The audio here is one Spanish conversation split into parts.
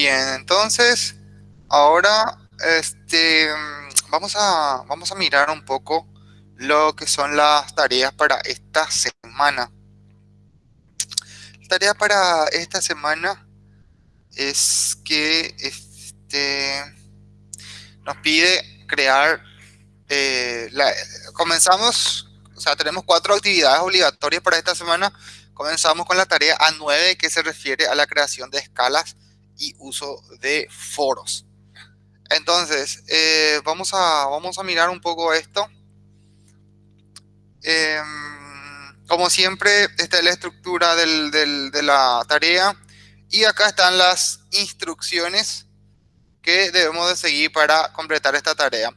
Bien, entonces, ahora este, vamos, a, vamos a mirar un poco lo que son las tareas para esta semana. La tarea para esta semana es que este, nos pide crear, eh, comenzamos, o sea, tenemos cuatro actividades obligatorias para esta semana. Comenzamos con la tarea A9 que se refiere a la creación de escalas y uso de foros. Entonces, eh, vamos, a, vamos a mirar un poco esto. Em, como siempre, esta es la estructura de la tarea. Y acá están las instrucciones que debemos de seguir para completar esta tarea.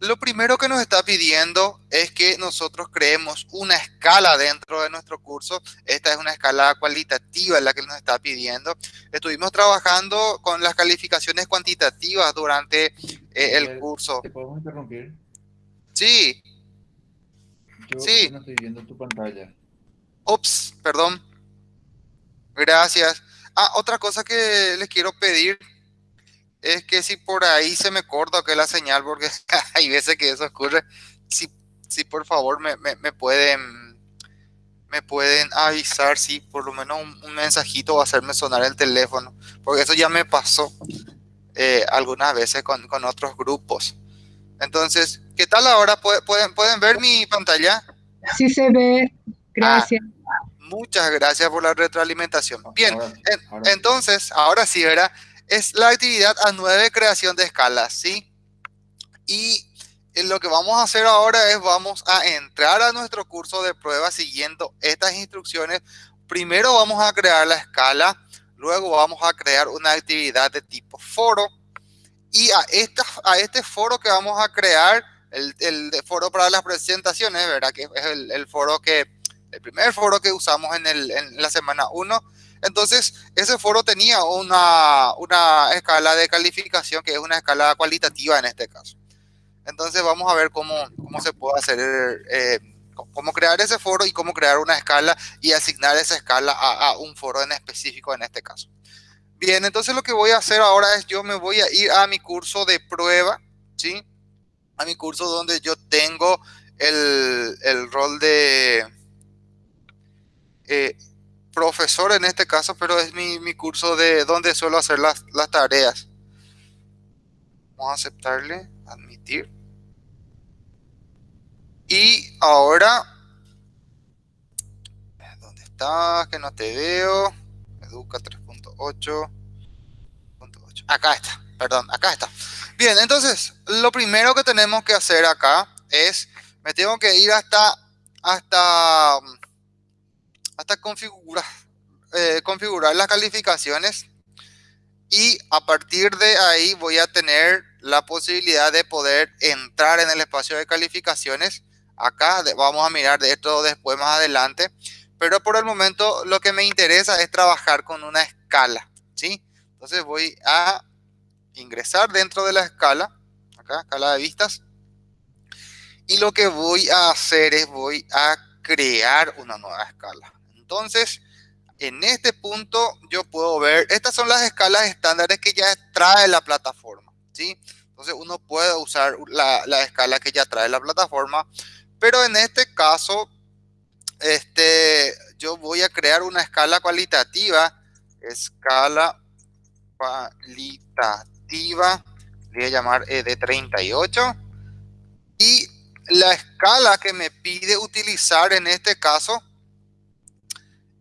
Lo primero que nos está pidiendo es que nosotros creemos una escala dentro de nuestro curso. Esta es una escala cualitativa la que nos está pidiendo. Estuvimos trabajando con las calificaciones cuantitativas durante eh, el curso. ¿Te podemos interrumpir? Sí. Yo sí. no estoy viendo tu pantalla. Ups, perdón. Gracias. Ah, otra cosa que les quiero pedir es que si por ahí se me corta que la señal, porque hay veces que eso ocurre, si, si por favor me, me, pueden me pueden avisar si por lo menos un, mensajito a hacerme sonar el teléfono, porque eso ya me pasó eh, algunas veces con, con, otros grupos. Entonces, ¿qué tal ahora? ¿Pueden, pueden ver mi pantalla? Sí se ve, gracias. Ah, muchas gracias por la retroalimentación. Bien, entonces, ahora sí, ¿verdad? Es la actividad a 9 creación de escalas, ¿sí? Y eh, lo que vamos a hacer ahora es vamos a entrar a nuestro curso de prueba siguiendo estas instrucciones. Primero vamos a crear la escala, luego vamos a crear una actividad de tipo foro y a, esta, a este foro que vamos a crear, el, foro para las presentaciones, ¿verdad? Que es el, foro que, el primer foro que usamos en la semana 1, entonces, ese foro tenía una, una escala de calificación que es una escala cualitativa en este caso. Entonces, vamos a ver cómo, cómo se puede hacer, eh, cómo crear ese foro y cómo crear una escala y asignar esa escala a, un foro en específico en este caso. Bien, entonces lo que voy a hacer ahora es yo me voy a ir a mi curso de prueba, ¿sí? A mi curso donde yo tengo el, el rol de... Eh, profesor en este caso, pero es mi, mi curso de donde suelo hacer las, las, tareas. Vamos a aceptarle, admitir. Y ahora, ¿dónde está? Que no te veo. Educa 3.8. Acá está, perdón, acá está. Bien, entonces, lo primero que tenemos que hacer acá es, me tengo que ir hasta, hasta hasta configurar, eh, configurar las calificaciones y a partir de ahí voy a tener la posibilidad de poder entrar en el espacio de calificaciones. Acá vamos a mirar de esto después más adelante, pero por el momento lo que me interesa es trabajar con una escala, ¿sí? Entonces voy a ingresar dentro de la escala, acá, escala de vistas, y lo que voy a hacer es voy a crear una nueva escala. Entonces, en este punto yo puedo ver, estas son las escalas estándares que ya trae la plataforma, ¿sí? Entonces uno puede usar la, la escala que ya trae la plataforma, pero en este caso, este, yo voy a crear una escala cualitativa, escala cualitativa, voy a llamar e de 38, y la escala que me pide utilizar en este caso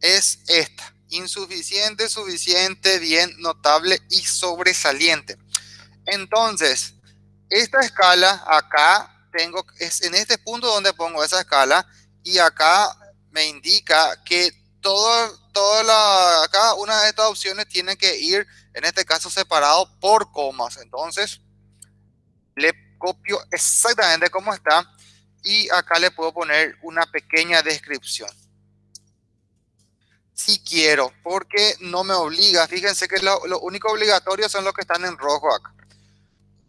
es esta. Insuficiente, suficiente, bien, notable y sobresaliente. Entonces, esta escala acá tengo, es en este punto donde pongo esa escala y acá me indica que todo, toda la, cada una de estas opciones tiene que ir, en este caso, separado por comas. Entonces, le copio exactamente como está y acá le puedo poner una pequeña descripción si quiero, porque no me obliga. Fíjense que lo, lo, único obligatorio son los que están en rojo acá.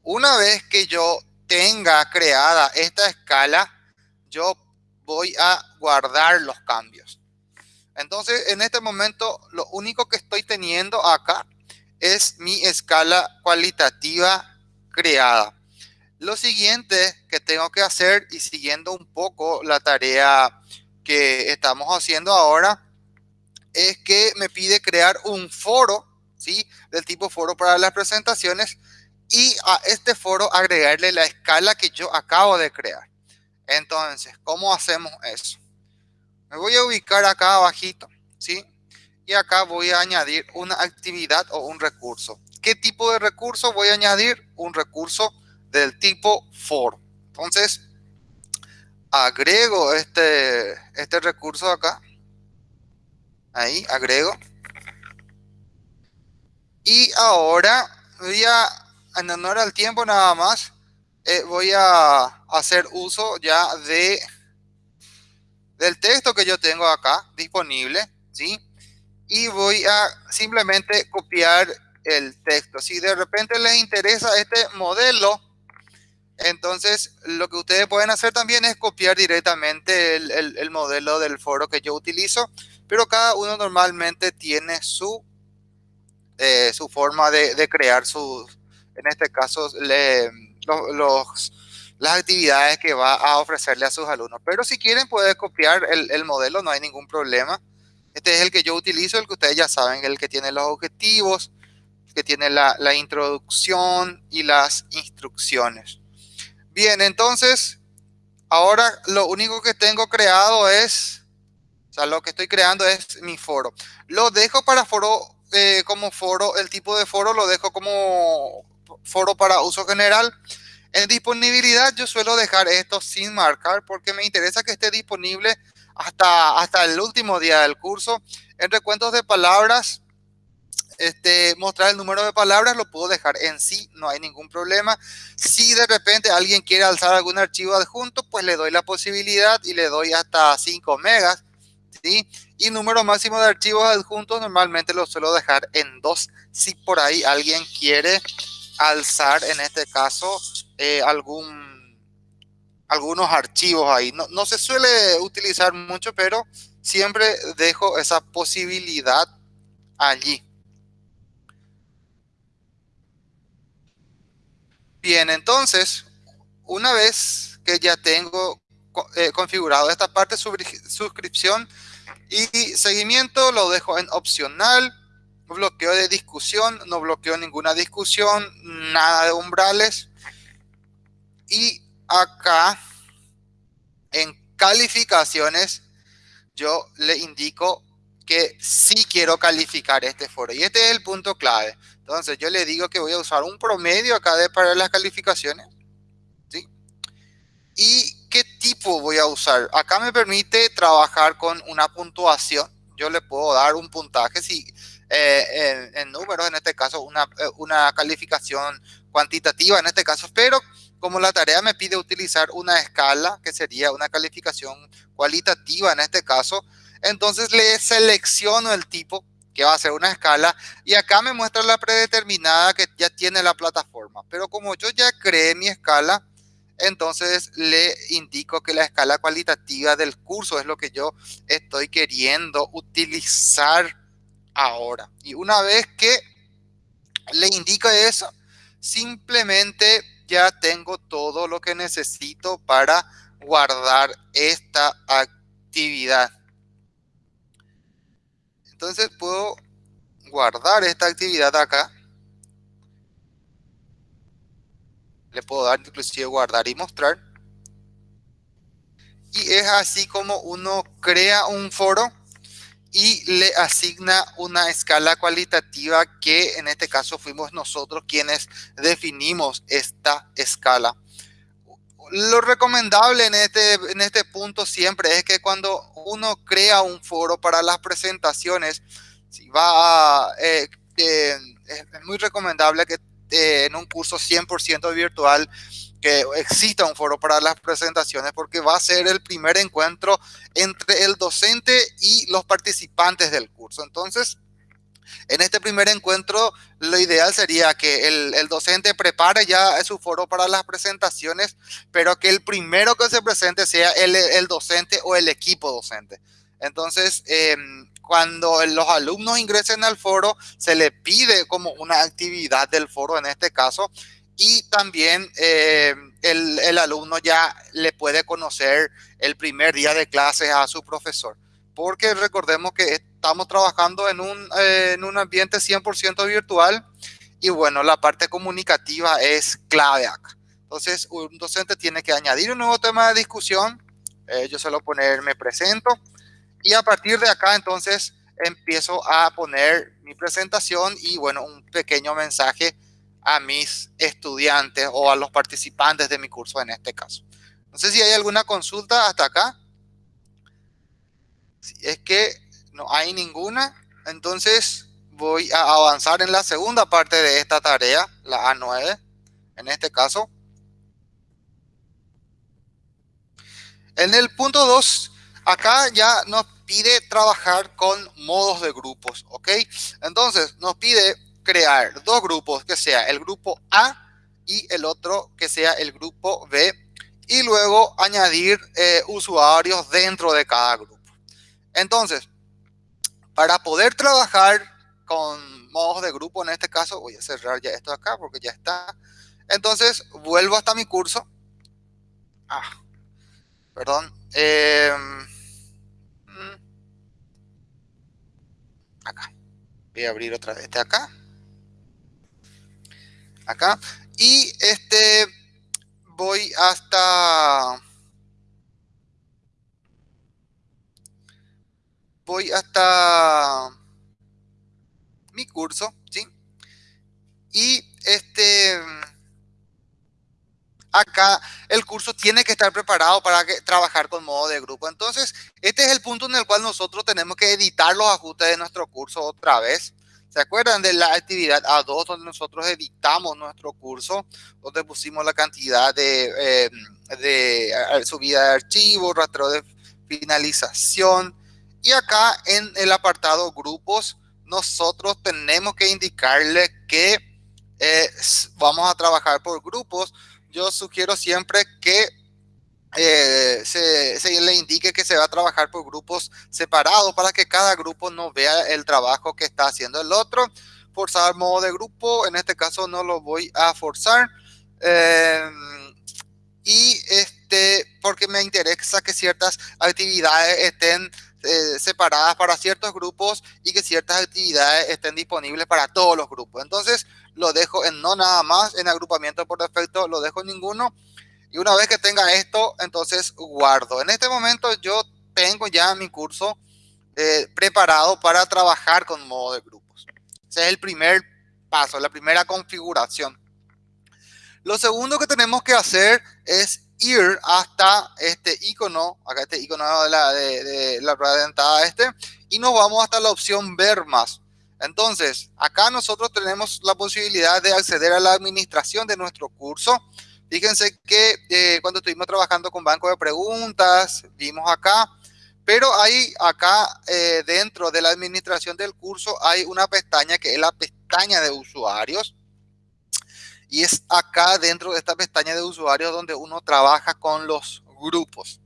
Una vez que yo tenga creada esta escala, yo voy a guardar los cambios. Entonces, en este momento, lo único que estoy teniendo acá es mi escala cualitativa creada. Lo siguiente que tengo que hacer y siguiendo un poco la tarea que estamos haciendo ahora es que me pide crear un foro, ¿sí? Del tipo foro para las presentaciones y a este foro agregarle la escala que yo acabo de crear. Entonces, ¿cómo hacemos eso? Me voy a ubicar acá abajito, ¿sí? Y acá voy a añadir una actividad o un recurso. ¿Qué tipo de recurso voy a añadir? Un recurso del tipo for. Entonces, agrego este, este recurso acá. Ahí, agrego. Y ahora voy a, en honor al tiempo nada más, eh, voy a hacer uso ya de del texto que yo tengo acá disponible, ¿sí? Y voy a simplemente copiar el texto. Si de repente les interesa este modelo, entonces lo que ustedes pueden hacer también es copiar directamente el, modelo del foro que yo utilizo, pero cada uno normalmente tiene su, eh, su forma de, crear sus, en este caso, los las actividades que va a ofrecerle a sus alumnos. Pero si quieren pueden copiar el, modelo, no hay ningún problema. Este es el que yo utilizo, el que ustedes ya saben, el que tiene los objetivos, que tiene la, la introducción y las instrucciones. Bien, entonces, ahora lo único que tengo creado es, sea, lo que estoy creando es mi foro. Lo dejo para foro, eh, como foro, el tipo de foro lo dejo como foro para uso general. En disponibilidad yo suelo dejar esto sin marcar porque me interesa que esté disponible hasta, hasta el último día del curso. En recuentos de palabras, este, mostrar el número de palabras lo puedo dejar en sí, no hay ningún problema. Si de repente alguien quiere alzar algún archivo adjunto, pues le doy la posibilidad y le doy hasta 5 megas. Y número máximo de archivos adjuntos normalmente lo suelo dejar en 2 si por ahí alguien quiere alzar en este caso eh, algún, algunos archivos ahí. No, no se suele utilizar mucho, pero siempre dejo esa posibilidad allí. Bien, entonces, una vez que ya tengo eh, configurado esta parte, suscripción y seguimiento, lo dejo en opcional bloqueo de discusión, no bloqueo ninguna discusión, nada de umbrales. Y acá en calificaciones yo le indico que sí quiero calificar este foro. Y este es el punto clave. Entonces yo le digo que voy a usar un promedio acá de para las calificaciones. ¿sí? ¿Y tipo voy a usar? Acá me permite trabajar con una puntuación. Yo le puedo dar un puntaje si eh, en, números, en este caso una, eh, una calificación cuantitativa en este caso, pero como la tarea me pide utilizar una escala, que sería una calificación cualitativa en este caso, entonces le selecciono el tipo que va a ser una escala y acá me muestra la predeterminada que ya tiene la plataforma. Pero como yo ya creé mi escala, entonces le indico que la escala cualitativa del curso es lo que yo estoy queriendo utilizar ahora. Y una vez que le indico eso, simplemente ya tengo todo lo que necesito para guardar esta actividad. Entonces puedo guardar esta actividad acá. Le puedo dar inclusive guardar y mostrar. Y es así como uno crea un foro y le asigna una escala cualitativa que en este caso fuimos nosotros quienes definimos esta escala. Lo recomendable en este, en este punto siempre es que cuando uno crea un foro para las presentaciones, si va eh, es muy recomendable que eh, en un curso 100% virtual que exista un foro para las presentaciones porque va a ser el primer encuentro entre el docente y los participantes del curso. Entonces, en este primer encuentro, lo ideal sería que el, docente prepare ya su foro para las presentaciones, pero que el primero que se presente sea el, el docente o el equipo docente. Entonces, em, cuando los alumnos ingresen al foro, se le pide como una actividad del foro en este caso, y también em, el, alumno ya le puede conocer el primer día de clases a su profesor. Porque recordemos que estamos trabajando en un, eh, en un ambiente 100% virtual y bueno, la parte comunicativa es clave acá. Entonces, un docente tiene que añadir un nuevo tema de discusión. Eh, yo suelo poner me presento. Y a partir de acá, entonces, empiezo a poner mi presentación y, bueno, un pequeño mensaje a mis estudiantes o a los participantes de mi curso en este caso. No sé si hay alguna consulta hasta acá. Si es que no hay ninguna, entonces voy a avanzar en la segunda parte de esta tarea, la A9, en este caso. En el punto 2, acá ya nos pide trabajar con modos de grupos, ¿ok? Entonces, nos pide crear dos grupos, que sea el grupo A y el otro que sea el grupo B, y luego añadir eh, usuarios dentro de cada grupo. Entonces, para poder trabajar con modos de grupo, en este caso, voy a cerrar ya esto acá porque ya está. Entonces, vuelvo hasta mi curso. Ah, perdón. Em, acá. Voy a abrir otra vez este acá. Acá. Y este voy hasta... Voy hasta mi curso, ¿sí? Y este acá el curso tiene que estar preparado para trabajar con modo de grupo. Entonces, este es el punto en el cual nosotros tenemos que editar los ajustes de nuestro curso otra vez. ¿Se acuerdan de la actividad A2 donde nosotros editamos nuestro curso? Donde pusimos la cantidad de, eh, de eh, subida de archivos, rastreo de finalización. Y acá en el apartado grupos, nosotros tenemos que indicarle que eh, vamos a trabajar por grupos yo sugiero siempre que eh, se, le indique que se va a trabajar por grupos separados para que cada grupo no vea el trabajo que está haciendo el otro. Forzar modo de grupo, en este caso no lo voy a forzar. Em, y este, porque me interesa que ciertas actividades estén eh, separadas para ciertos grupos y que ciertas actividades estén disponibles para todos los grupos. Entonces, lo dejo en no nada más, en agrupamiento por defecto lo dejo en ninguno. Y una vez que tenga esto, entonces guardo. En este momento yo tengo ya mi curso eh, preparado para trabajar con modo de grupos. Ese es el primer paso, la primera configuración. Lo segundo que tenemos que hacer es ir hasta este icono, acá este icono de la, de, de la rueda dentada este, y nos vamos hasta la opción ver más. Entonces, acá nosotros tenemos la posibilidad de acceder a la administración de nuestro curso. Fíjense que eh, cuando estuvimos trabajando con banco de preguntas, vimos acá, pero hay acá eh, dentro de la administración del curso hay una pestaña que es la pestaña de usuarios. Y es acá dentro de esta pestaña de usuarios donde uno trabaja con los grupos.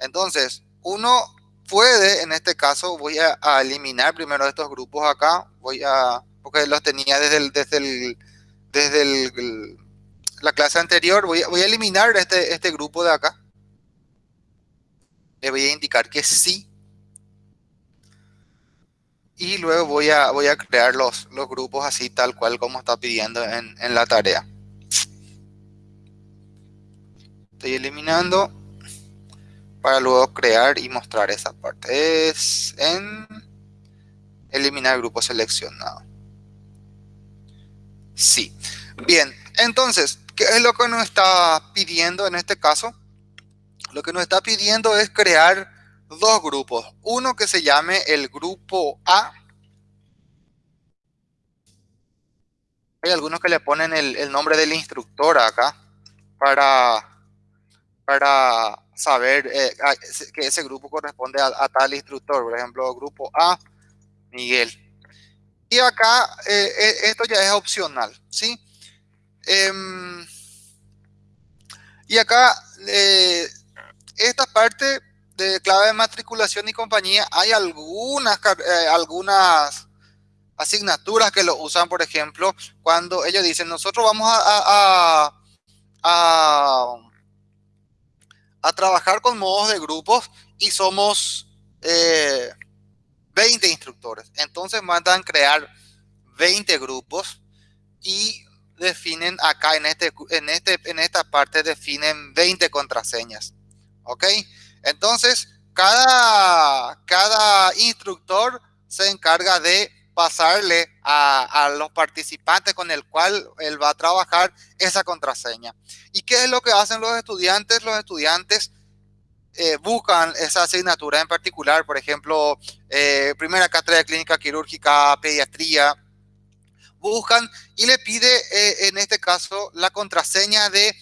Entonces, uno puede, en este caso, voy a, eliminar primero estos grupos acá, voy a, porque los tenía desde el, desde el, desde el, la clase anterior, voy voy a eliminar este, este grupo de acá. Le voy a indicar que sí. Y luego voy a, voy a crear los, los grupos así tal cual como está pidiendo en, en la tarea. Estoy eliminando para luego crear y mostrar esa parte. Es en eliminar grupo seleccionado. Sí. Bien, entonces, ¿qué es lo que nos está pidiendo en este caso? Lo que nos está pidiendo es crear dos grupos. Uno que se llame el grupo A. Hay algunos que le ponen el, el nombre del instructor acá para, para saber eh, que ese grupo corresponde a, tal instructor, por ejemplo, grupo A, Miguel. Y acá eh, eh, esto ya es opcional, ¿sí? Em, y acá esta parte de clave de matriculación y compañía, hay algunas, eh, algunas asignaturas que lo usan, por ejemplo, cuando ellos dicen, nosotros vamos a, a, a, trabajar con modos de grupos y somos 20 eh, instructores. Entonces mandan crear 20 grupos y definen acá en, este, en, este, en esta parte definen 20 contraseñas. ¿Ok? Entonces, cada, cada instructor se encarga de pasarle a, los participantes con el cual él va a trabajar esa contraseña. ¿Y qué es lo que hacen los estudiantes? Los estudiantes eh, buscan esa asignatura en particular, por ejemplo, eh, primera cátedra de clínica quirúrgica, pediatría, buscan y le pide eh, en este caso la contraseña de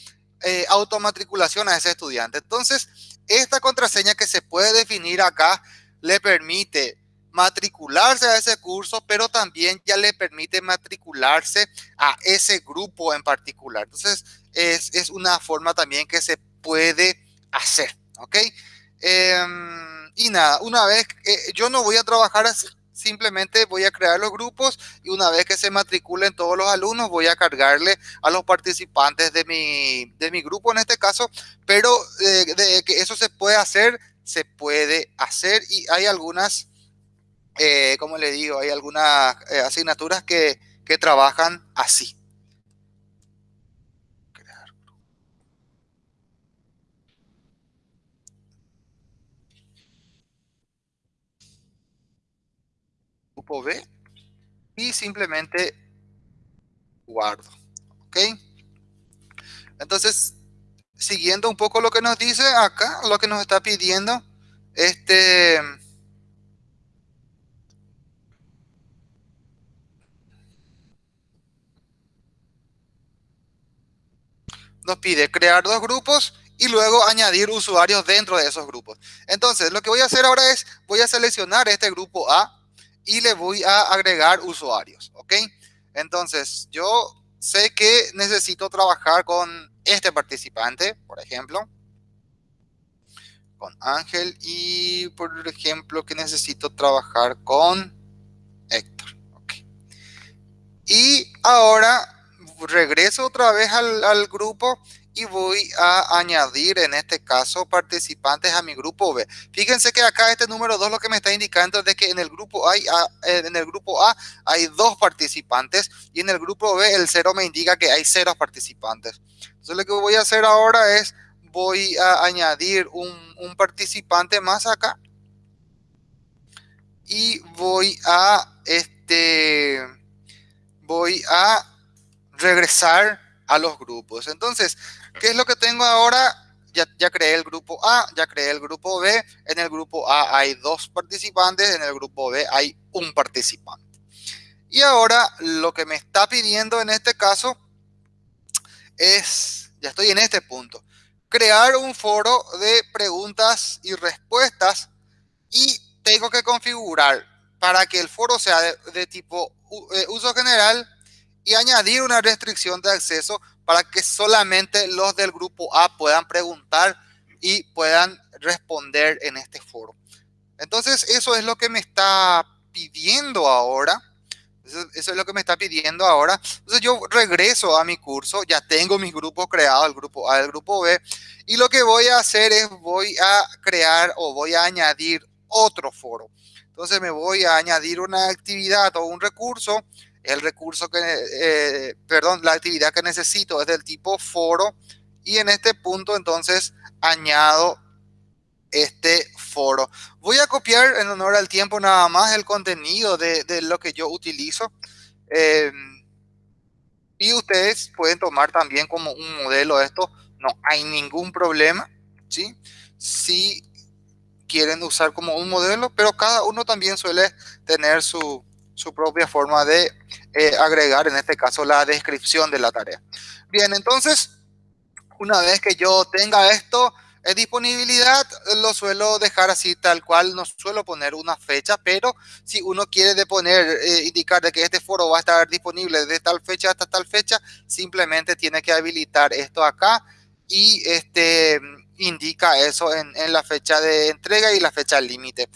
automatriculación a ese estudiante. Entonces, esta contraseña que se puede definir acá le permite matricularse a ese curso, pero también ya le permite matricularse a ese grupo en particular. Entonces, es, una forma también que se puede hacer, ¿ok? Em, y nada, una vez, eh, yo no voy a trabajar así, simplemente voy a crear los grupos y una vez que se matriculen todos los alumnos voy a cargarle a los participantes de mi, de mi grupo en este caso, pero eh, de que eso se puede hacer, se puede hacer y hay algunas, eh, como le digo, hay algunas eh, asignaturas que, que trabajan así. grupo B y simplemente guardo. ¿Ok? Entonces, siguiendo un poco lo que nos dice acá, lo que nos está pidiendo, este... Nos pide crear dos grupos y luego añadir usuarios dentro de esos grupos. Entonces, lo que voy a hacer ahora es, voy a seleccionar este grupo A, y le voy a agregar usuarios, ¿ok? Entonces, yo sé que necesito trabajar con este participante, por ejemplo, con Ángel y, por ejemplo, que necesito trabajar con Héctor, ¿ok? Y ahora regreso otra vez al, grupo y voy a añadir en este caso participantes a mi grupo B. Fíjense que acá este número 2 lo que me está indicando es que en el grupo A, en el grupo A hay dos participantes y en el grupo B el 0 me indica que hay cero participantes. Entonces lo que voy a hacer ahora es voy a añadir un, un participante más acá y voy a este voy a regresar a los grupos. Entonces, ¿qué es lo que tengo ahora? Ya, ya, creé el grupo A, ya creé el grupo B. En el grupo A hay dos participantes, en el grupo B hay un participante. Y ahora lo que me está pidiendo en este caso es, ya estoy en este punto, crear un foro de preguntas y respuestas y tengo que configurar para que el foro sea de, tipo eh, uso general y añadir una restricción de acceso para que solamente los del grupo A puedan preguntar y puedan responder en este foro. Entonces, eso es lo que me está pidiendo ahora. Eso, es lo que me está pidiendo ahora. Entonces, yo regreso a mi curso. Ya tengo mis grupos creados, el grupo A, el grupo B. Y lo que voy a hacer es, voy a crear o voy a añadir otro foro. Entonces, me voy a añadir una actividad o un recurso el recurso que, eh, perdón, la actividad que necesito es del tipo foro y en este punto entonces añado este foro. Voy a copiar en honor al tiempo nada más el contenido de, lo que yo utilizo. Em, y ustedes pueden tomar también como un modelo esto. No hay ningún problema, ¿sí? Si quieren usar como un modelo, pero cada uno también suele tener su, su propia forma de eh, agregar, en este caso, la descripción de la tarea. Bien, entonces, una vez que yo tenga esto en disponibilidad, lo suelo dejar así tal cual, no suelo poner una fecha, pero si uno quiere de poner, eh, indicar de que este foro va a estar disponible de tal fecha hasta tal fecha, simplemente tiene que habilitar esto acá y este indica eso en, la fecha de entrega y la fecha límite.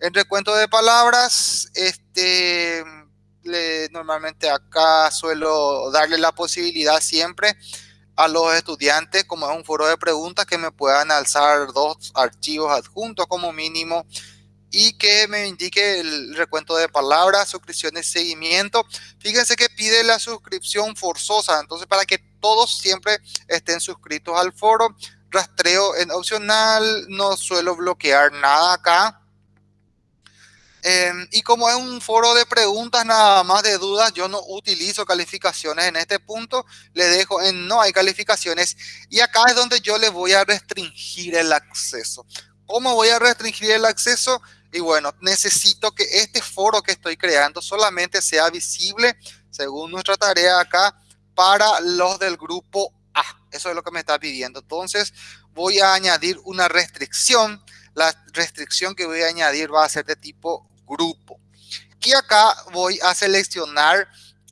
El recuento de palabras, este, le, normalmente acá suelo darle la posibilidad siempre a los estudiantes, como es un foro de preguntas, que me puedan alzar dos archivos adjuntos como mínimo y que me indique el recuento de palabras, suscripciones, seguimiento. Fíjense que pide la suscripción forzosa, entonces para que todos siempre estén suscritos al foro. Rastreo en opcional, no suelo bloquear nada acá. Eh, y como es un foro de preguntas nada más de dudas, yo no utilizo calificaciones en este punto, le dejo en no hay calificaciones y acá es donde yo le voy a restringir el acceso. ¿Cómo voy a restringir el acceso? Y bueno, necesito que este foro que estoy creando solamente sea visible, según nuestra tarea acá, para los del grupo A. Eso es lo que me está pidiendo. Entonces voy a añadir una restricción. La restricción que voy a añadir va a ser de tipo grupo. Y acá voy a seleccionar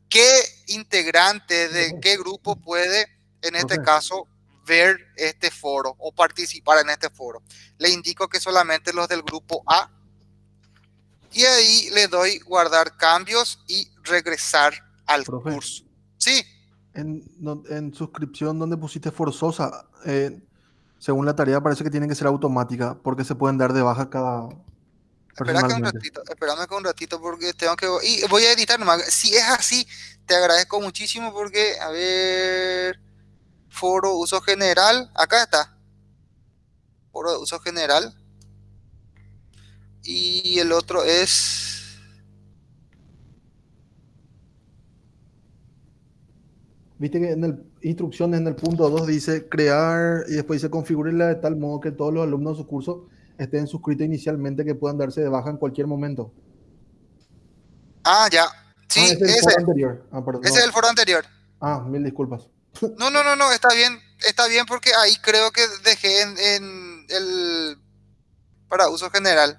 qué integrante de qué grupo puede, en este caso, ver este foro o participar en este foro. Le indico que solamente los del grupo A y ahí le doy guardar cambios y regresar al Profe, curso. Sí. En, en, suscripción donde pusiste forzosa, eh, según la tarea parece que tiene que ser automática porque se pueden dar de baja cada... Espérame un ratito, espérame un ratito porque tengo que... Y voy a editar nomás. Si es así, te agradezco muchísimo porque, a ver... Foro uso general, acá está. Foro de uso general y el otro es... Viste que en el instrucciones en el punto 2 dice crear y después dice configurarla de tal modo que todos los alumnos de su curso estén suscritos inicialmente que puedan darse de baja en cualquier momento. Ah, ya. Sí, ah, ese es el foro anterior. Ah, perdón, ese es el foro anterior. Ah, mil disculpas. No, no, no, no, está bien, está bien porque ahí creo que dejé en, en el para uso general.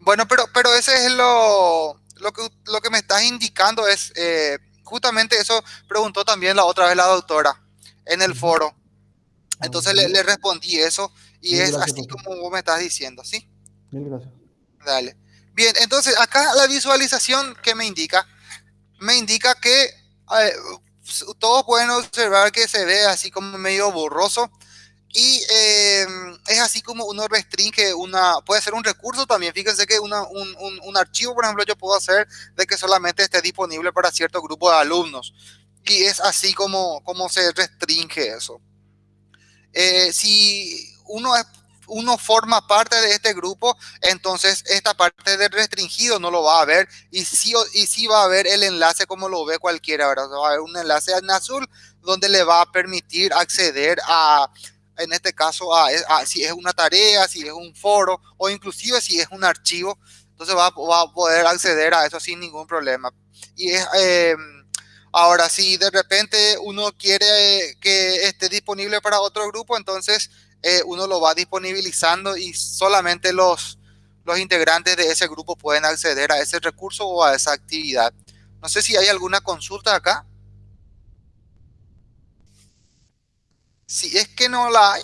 Bueno, pero, pero ese es lo, lo, que, lo que me estás indicando es, eh, justamente eso preguntó también la otra vez la doctora en el foro. Entonces le, le respondí eso y es así como vos me estás diciendo, ¿sí? Mil gracias. Dale. Bien, entonces acá la visualización que me indica, me indica que eh, todos pueden observar que se ve así como medio borroso y eh, es así como uno restringe una, puede ser un recurso también. Fíjense que una, un, un, un, archivo, por ejemplo, yo puedo hacer de que solamente esté disponible para cierto grupo de alumnos. Y es así como, como se restringe eso. Eh, si uno, es, uno forma parte de este grupo, entonces esta parte de restringido no lo va a ver. Y sí, y sí va a ver el enlace como lo ve cualquiera, ¿verdad? Va a haber un enlace en azul donde le va a permitir acceder a en este caso, a, si es una tarea, si es un foro o inclusive si es un archivo, entonces va, va a poder acceder a eso sin ningún problema. Y es, eh, ahora, si de repente uno quiere que esté disponible para otro grupo, entonces eh, uno lo va disponibilizando y solamente los, los integrantes de ese grupo pueden acceder a ese recurso o a esa actividad. No sé si hay alguna consulta acá. Si es que no la hay,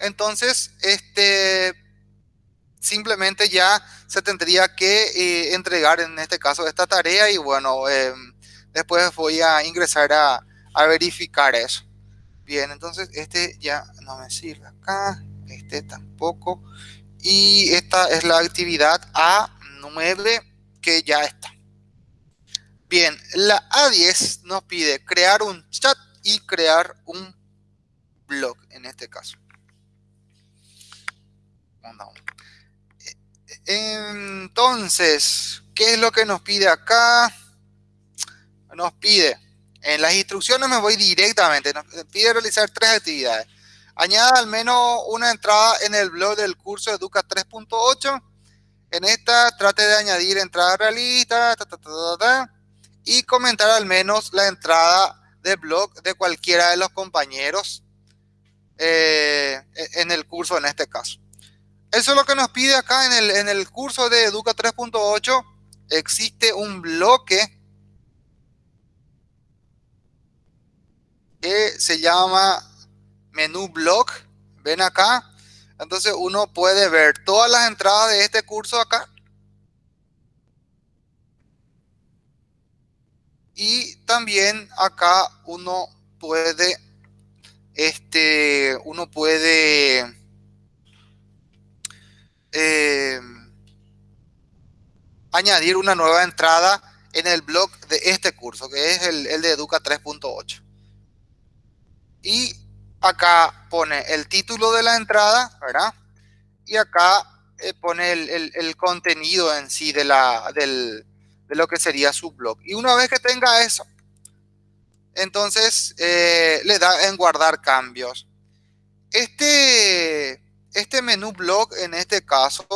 entonces este, simplemente ya se tendría que eh, entregar en este caso esta tarea y bueno, eh, después voy a ingresar a, a, verificar eso. Bien, entonces este ya no me sirve acá, este tampoco. Y esta es la actividad A9 que ya está. Bien, la A10 nos pide crear un chat y crear un blog en este caso. Entonces, ¿qué es lo que nos pide acá? Nos pide, en las instrucciones me voy directamente, nos pide realizar tres actividades. Añada al menos una entrada en el blog del curso Educa 3.8. En esta trate de añadir entrada realista y comentar al menos la entrada del blog de cualquiera de los compañeros eh, en el curso en este caso. Eso es lo que nos pide acá en el, en el curso de Educa 3.8. Existe un bloque que se llama menú blog. ven acá, entonces uno puede ver todas las entradas de este curso acá. Y también acá uno puede, este, uno puede eh, añadir una nueva entrada en el blog de este curso, que es el, el de Educa 3.8. Y acá pone el título de la entrada, ¿verdad? Y acá eh, pone el, contenido en sí de, la, del, de lo que sería su blog. Y una vez que tenga eso, entonces eh, le da en guardar cambios. Este, este menú blog en este caso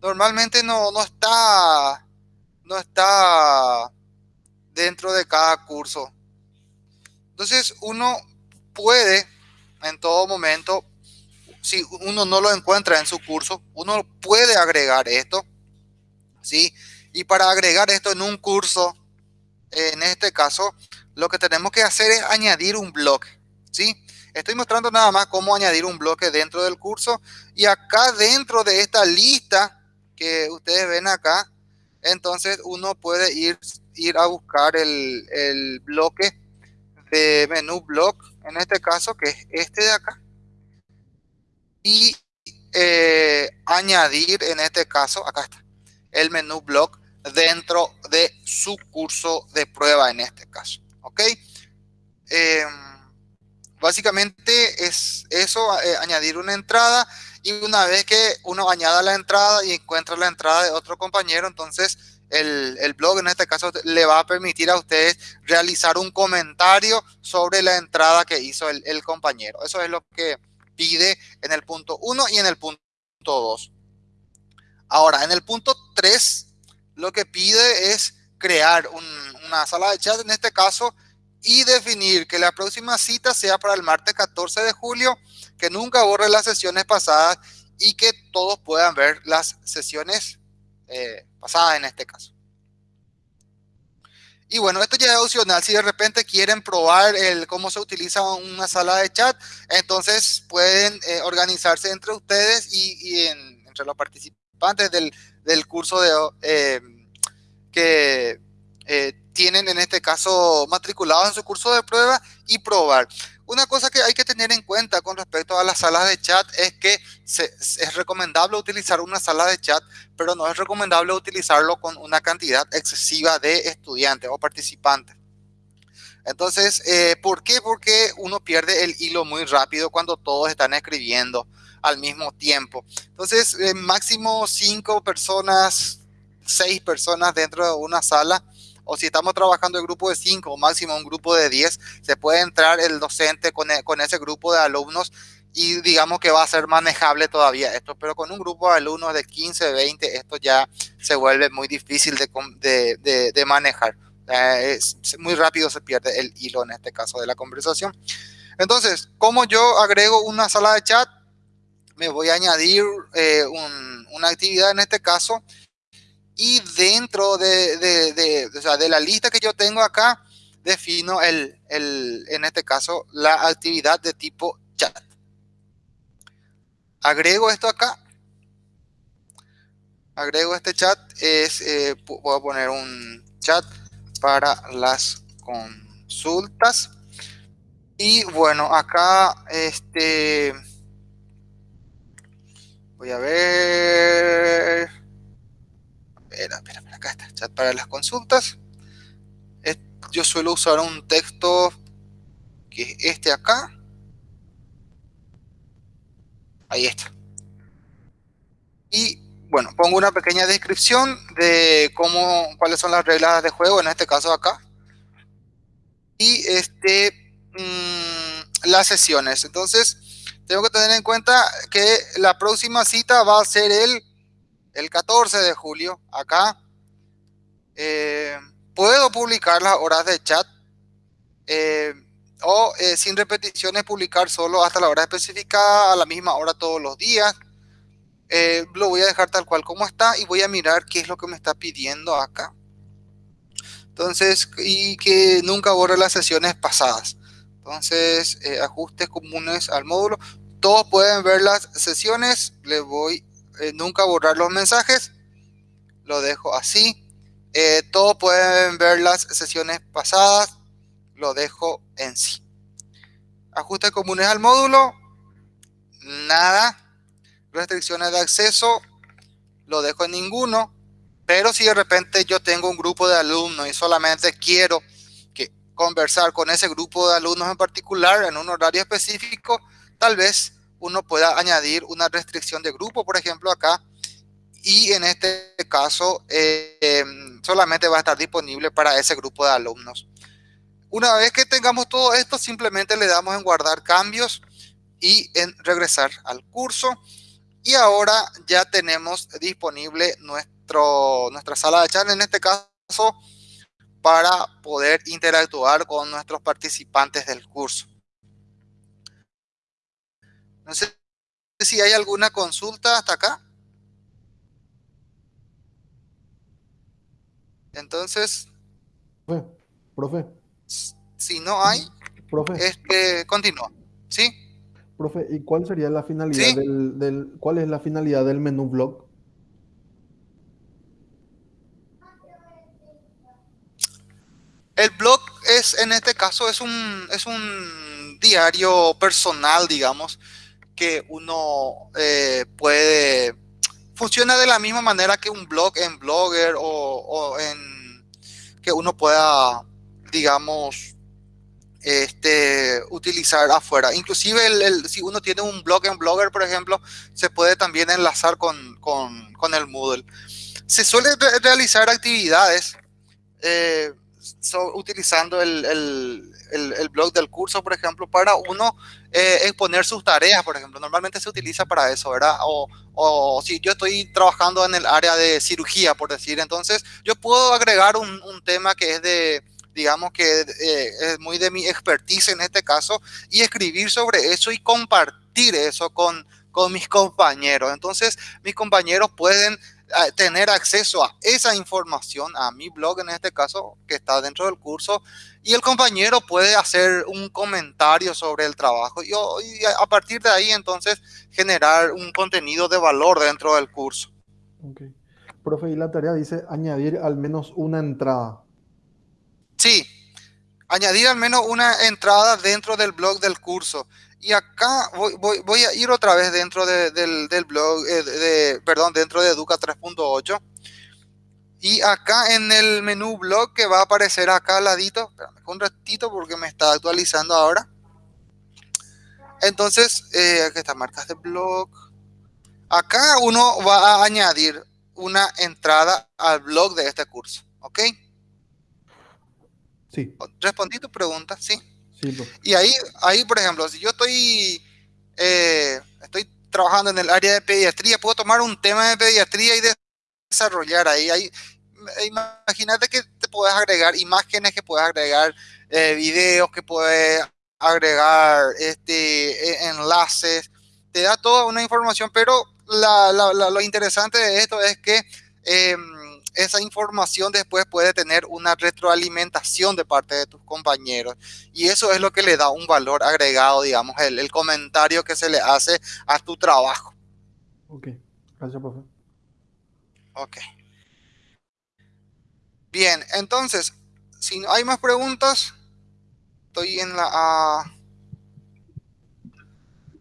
normalmente no, no está no está dentro de cada curso. Entonces uno puede en todo momento, si uno no lo encuentra en su curso, uno puede agregar esto, ¿sí? Y para agregar esto en un curso, en este caso, lo que tenemos que hacer es añadir un bloque, ¿sí? Estoy mostrando nada más cómo añadir un bloque dentro del curso y acá dentro de esta lista que ustedes ven acá, entonces uno puede ir, ir a buscar el, el bloque de menú block, en este caso, que es este de acá. Y eh, añadir, en este caso, acá está, el menú block dentro de su curso de prueba, en este caso. ¿Ok? Em, básicamente es eso, eh, añadir una entrada y una vez que uno añada la entrada y encuentra la entrada de otro compañero, entonces el, blog en este caso le va a permitir a ustedes realizar un comentario sobre la entrada que hizo el, compañero. Eso es lo que pide en el punto 1 y en el punto 2. Ahora, en el punto 3, lo que pide es crear un, una sala de chat, en este caso, y definir que la próxima cita sea para el martes 14 de julio que nunca borre las sesiones pasadas y que todos puedan ver las sesiones eh, pasadas en este caso. Y bueno, esto ya es opcional. Si de repente quieren probar el, cómo se utiliza una sala de chat, entonces pueden eh, organizarse entre ustedes y, en, entre los participantes del, del curso de, eh, que tienen en este caso matriculados en su curso de prueba y probar. Una cosa que hay que tener en cuenta con respecto a las salas de chat es que es recomendable utilizar una sala de chat, pero no es recomendable utilizarlo con una cantidad excesiva de estudiantes o participantes. Entonces, eh, ¿por qué? Porque uno pierde el hilo muy rápido cuando todos están escribiendo al mismo tiempo. Entonces, eh, máximo cinco personas, seis personas dentro de una sala o si estamos trabajando en grupo de 5 o máximo un grupo de 10, se puede entrar el docente con, e, con, ese grupo de alumnos y digamos que va a ser manejable todavía esto, pero con un grupo de alumnos de 15, 20, esto ya se vuelve muy difícil de, manejar. Eh, es, muy rápido se pierde el hilo en este caso de la conversación. Entonces, como yo agrego una sala de chat, me voy a añadir eh, un, una actividad en este caso y dentro de, de, de, o sea, de, la lista que yo tengo acá, defino el, el, en este caso la actividad de tipo chat. Agrego esto acá. Agrego este chat. Es, eh, voy a poner un chat para las consultas. Y bueno, acá este... Voy a ver espera, espera, espera, acá está, chat para las consultas. Yo suelo usar un texto que es este acá. Ahí está. Y bueno, pongo una pequeña descripción de cómo, cuáles son las reglas de juego, en este caso acá. Y este, mmm, las sesiones. Entonces, tengo que tener en cuenta que la próxima cita va a ser el el 14 de julio, acá, eh, puedo publicar las horas de chat eh, o eh, sin repeticiones publicar solo hasta la hora especificada a la misma hora todos los días. lo voy a dejar tal cual como está y voy a mirar qué es lo que me está pidiendo acá. Entonces, y que nunca borre las sesiones pasadas. Entonces, ajustes comunes al módulo. todos pueden ver las sesiones. Le voy eh, nunca borrar los mensajes. Lo dejo así. Eh, todos pueden ver las sesiones pasadas. Lo dejo en sí. Ajustes comunes al módulo. Nada. Restricciones de acceso. Lo dejo en ninguno. Pero si de repente yo tengo un grupo de alumnos y solamente quiero que conversar con ese grupo de alumnos en particular en un horario específico, tal vez uno pueda añadir una restricción de grupo, por ejemplo, acá. Y en este caso, eh, em, solamente va a estar disponible para ese grupo de alumnos. Una vez que tengamos todo esto, simplemente le damos en guardar cambios y en regresar al curso. Y ahora ya tenemos disponible nuestro, nuestra sala de chat, en este caso, para poder interactuar con nuestros participantes del curso. No sé si hay alguna consulta hasta acá. Entonces, Profe, profe, si no hay, profe, este, continúa. ¿Sí? profe, ¿y cuál sería la finalidad Sí. del, del- cuál es la finalidad del menú blog? El blog es, en este caso, es un, es un diario personal, digamos, que uno eh, puede... Funciona de la misma manera que un blog en Blogger o, en... que uno pueda, digamos, este, utilizar afuera. Inclusive el- si uno tiene un blog en Blogger, por ejemplo, se puede también enlazar con el Moodle. Se suelen re- realizar actividades eh, so- utilizando el, el- el- el blog del curso, por ejemplo, para uno eh, exponer sus tareas, por ejemplo. Normalmente se utiliza para eso, ¿verdad? O, o si yo estoy trabajando en el área de cirugía, por decir, entonces yo puedo agregar un, un tema que es de, digamos que eh, es muy de mi expertise en este caso, y escribir sobre eso y compartir eso con, con mis compañeros. Entonces, mis compañeros pueden tener acceso a esa información, a mi blog en este caso, que está dentro del curso, y el compañero puede hacer un comentario sobre el trabajo y, y a partir de ahí entonces generar un contenido de valor dentro del curso. Ok. Profe, y la tarea dice añadir al menos una entrada. Sí, añadir al menos una entrada dentro del blog del curso. Y acá voy, voy, voy a ir otra vez dentro de, del, del, blog, eh, de, perdón, dentro de Educa 3.8. Y acá en el menú blog que va a aparecer acá al ladito, espérame un ratito porque me está actualizando ahora. Entonces, eh, aquí está marcas de blog. Acá uno va a añadir una entrada al blog de este curso, ¿ok? Sí, Respondí tu pregunta, sí. Y ahí, ahí, por ejemplo, si yo estoy, eh, estoy trabajando en el área de pediatría, puedo tomar un tema de pediatría y desarrollar ahí. ahí imagínate que te puedes agregar imágenes, que puedes agregar eh, videos, que puedes agregar este, e, enlaces. Te da toda una información, pero la, la, la, lo interesante de esto es que eh, esa información después puede tener una retroalimentación de parte de tus compañeros. Y eso es lo que le da un valor agregado, digamos, el, el comentario que se le hace a tu trabajo. Ok, gracias, profe. Ok. Bien, entonces, si no hay más preguntas, estoy en la A.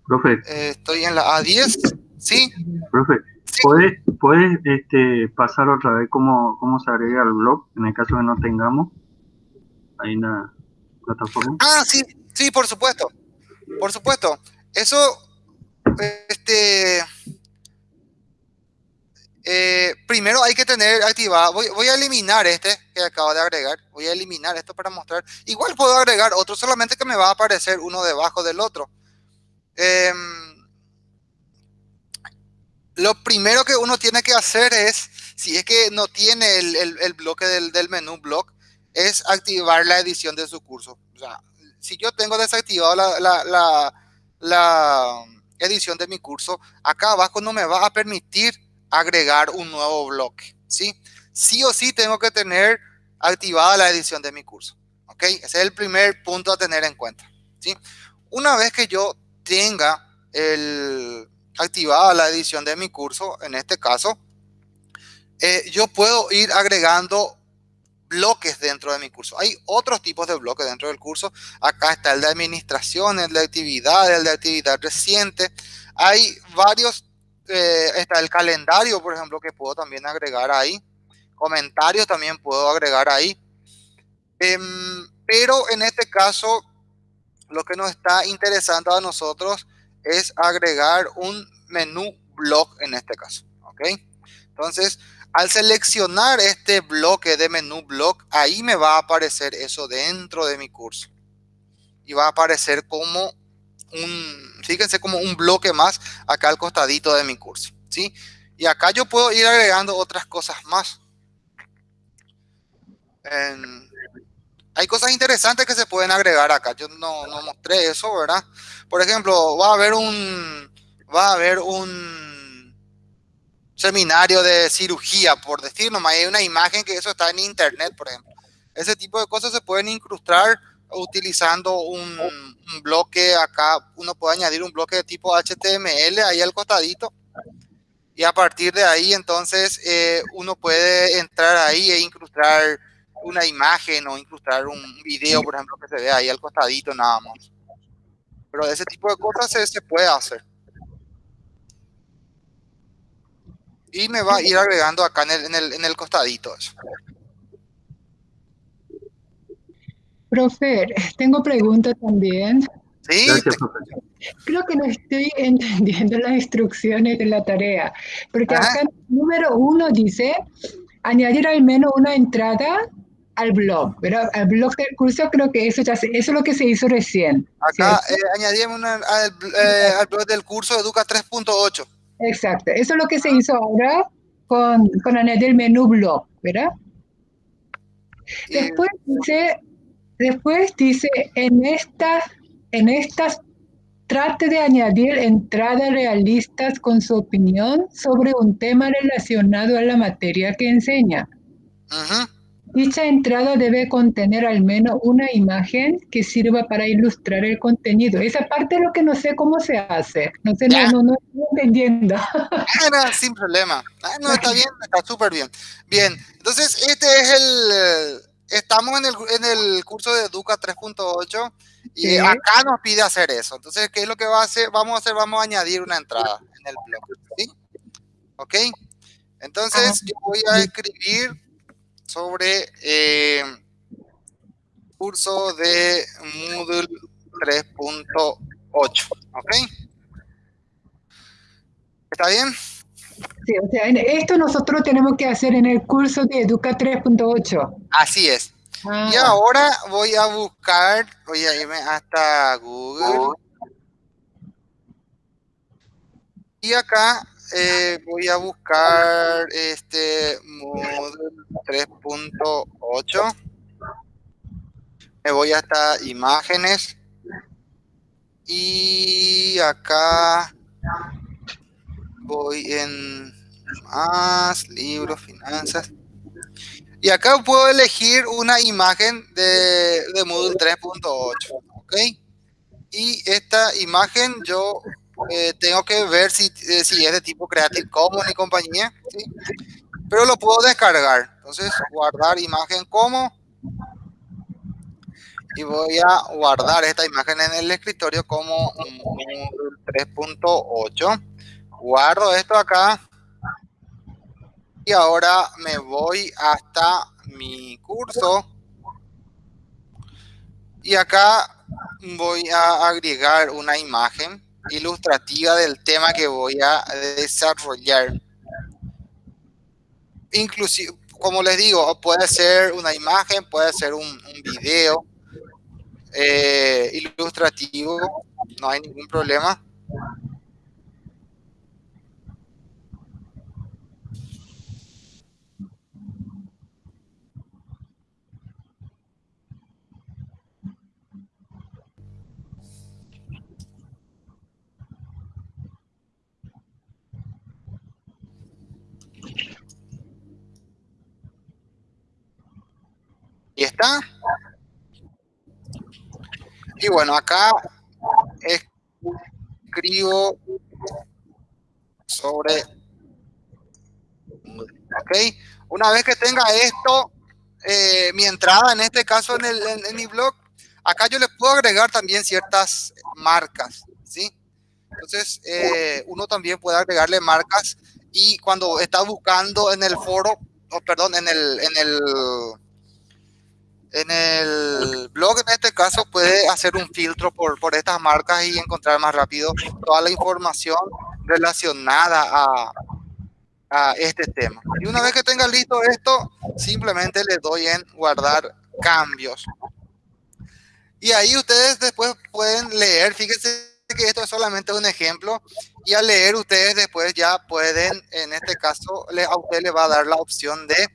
Profe. Eh, estoy en la A10, ¿sí? Profe, Sí. ¿puedes, puedes este, pasar otra vez cómo, cómo se agrega al blog en el caso que no tengamos ahí en la plataforma? Ah, sí, sí, por supuesto. Por supuesto. Eso, este, eh, primero hay que tener activado, voy, voy, a eliminar este que acabo de agregar, voy a eliminar esto para mostrar, igual puedo agregar otro, solamente que me va a aparecer uno debajo del otro. Eh, lo primero que uno tiene que hacer es, si es que no tiene el, el, bloque del, del, menú blog, es activar la edición de su curso. O sea, si yo tengo desactivado la, la, la, la edición de mi curso, acá abajo no me va a permitir agregar un nuevo bloque, ¿sí? Sí o sí tengo que tener activada la edición de mi curso, ¿ok? Ese es el primer punto a tener en cuenta, ¿sí? Una vez que yo tenga el, activada la edición de mi curso, en este caso, eh, yo puedo ir agregando bloques dentro de mi curso. Hay otros tipos de bloques dentro del curso. Acá está el de administración, el de actividad, el de actividad reciente. Hay varios, eh, está el calendario, por ejemplo, que puedo también agregar ahí. Comentarios también puedo agregar ahí. Em, pero en este caso, lo que nos está interesando a nosotros es agregar un menú blog en este caso. ¿Ok? Entonces, al seleccionar este bloque de menú blog, ahí me va a aparecer eso dentro de mi curso. Y va a aparecer como un, fíjense, como un bloque más acá al costadito de mi curso. ¿sí? Y acá yo puedo ir agregando otras cosas más. Hay cosas interesantes que se pueden agregar acá. Yo no, no mostré eso, ¿verdad? Por ejemplo, va a haber un, va a haber un seminario de cirugía, por decir nomás, hay una imagen que eso está en internet, por ejemplo. Ese tipo de cosas se pueden incrustar utilizando un, bloque acá, uno puede añadir un bloque de tipo HTML ahí al costadito y a partir de ahí entonces eh, uno puede entrar ahí e incrustar una imagen o incrustar un video, por ejemplo, que se ve ahí al costadito nada más. Pero ese tipo de cosas se, se puede hacer. Y me va a ir agregando acá en el, en el, en el costadito eso. Profe, tengo preguntas también. Sí, Gracias. Creo que no estoy entendiendo las instrucciones de la tarea, porque Ajá. acá número uno dice añadir al menos una entrada al blog, ¿verdad? Al blog del curso creo que eso ya se- eso es lo que se hizo recién. acá ¿cierto? eh, añadimos una- al, eh, al blog del curso Educa 3.8. Exacto, eso es lo que se hizo ahora con, con añadir el menú blog, ¿verdad? Y- Después dice, después dice, en esta, en estas trate de añadir entradas realistas con su opinión sobre un tema relacionado a la materia que enseña. Ujú. Dicha entrada debe contener al menos una imagen que sirva para ilustrar el contenido. Esa parte es lo que no sé cómo se hace. No sé, no, no, no estoy entendiendo. Ah, no, sin problema. Ah, no, está bien, está súper bien. Bien, entonces este es el... eh, Estamos en el, en el curso de Educa 3.8 y Sí. acá nos pide hacer eso. Entonces, ¿qué es lo que va a hacer? Vamos a hacer, vamos a añadir una entrada en el blog. ¿Sí? ¿Ok? Entonces, yo voy a escribir sobre eh, curso de Moodle 3.8. ¿Ok? ¿Está bien? Sí, o sea, esto nosotros tenemos que hacer en el curso de Educa 3.8. Así es. Ah, Y ahora voy a buscar, voy a irme hasta Google. Y acá eh, voy a buscar este Moodle 3.8. Me voy hasta imágenes. Y acá voy en más, libros, finanzas. Y acá puedo elegir una imagen de, de Moodle 3.8, ¿ok? Y esta imagen yo eh, tengo que ver si, eh, si es de tipo Creative Commons y compañía. Pero lo puedo descargar. Entonces, guardar imagen como. Y voy a guardar esta imagen en el escritorio como Moodle 3.8. Guardo esto acá. Y ahora me voy hasta mi curso. Y acá voy a agregar una imagen ilustrativa del tema que voy a desarrollar. Inclusive, como les digo, puede ser una imagen, puede ser un, video eh, ilustrativo, no hay ningún problema. Y está. Y bueno, acá es- escribo sobre... Ok, una vez que tenga esto, eh, mi entrada en este caso en, el, en, mi blog, acá yo le puedo agregar también ciertas marcas, ¿sí? Entonces, eh, uno también puede agregarle marcas y cuando está buscando en el foro, o perdón, en el, en el, en el blog en este caso puede hacer un filtro por, por estas marcas y encontrar más rápido toda la información relacionada a, a este tema. Y una vez que tenga listo esto, simplemente le doy en guardar cambios. Y ahí ustedes después pueden leer, fíjense que esto es solamente un ejemplo y al leer ustedes después ya pueden, en este caso, a usted le va a dar la opción de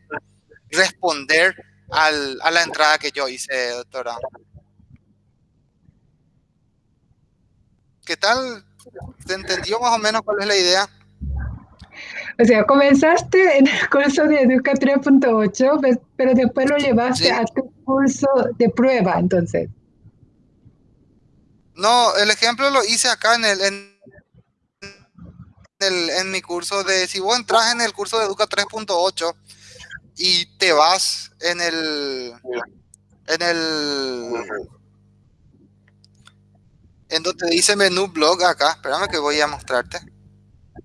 responder al, a la entrada que yo hice, doctora. ¿Qué tal? ¿Se entendió más o menos cuál es la idea? O sea, comenzaste en el curso de Educa 3.8, pues, pero después lo llevaste a tu curso de prueba, entonces. No, el ejemplo lo hice acá en el, en, el, en mi curso de, si vos entras en el curso de Educa 3.8 y te vas en el, en el, en donde dice menú blog acá, espérame que voy a mostrarte.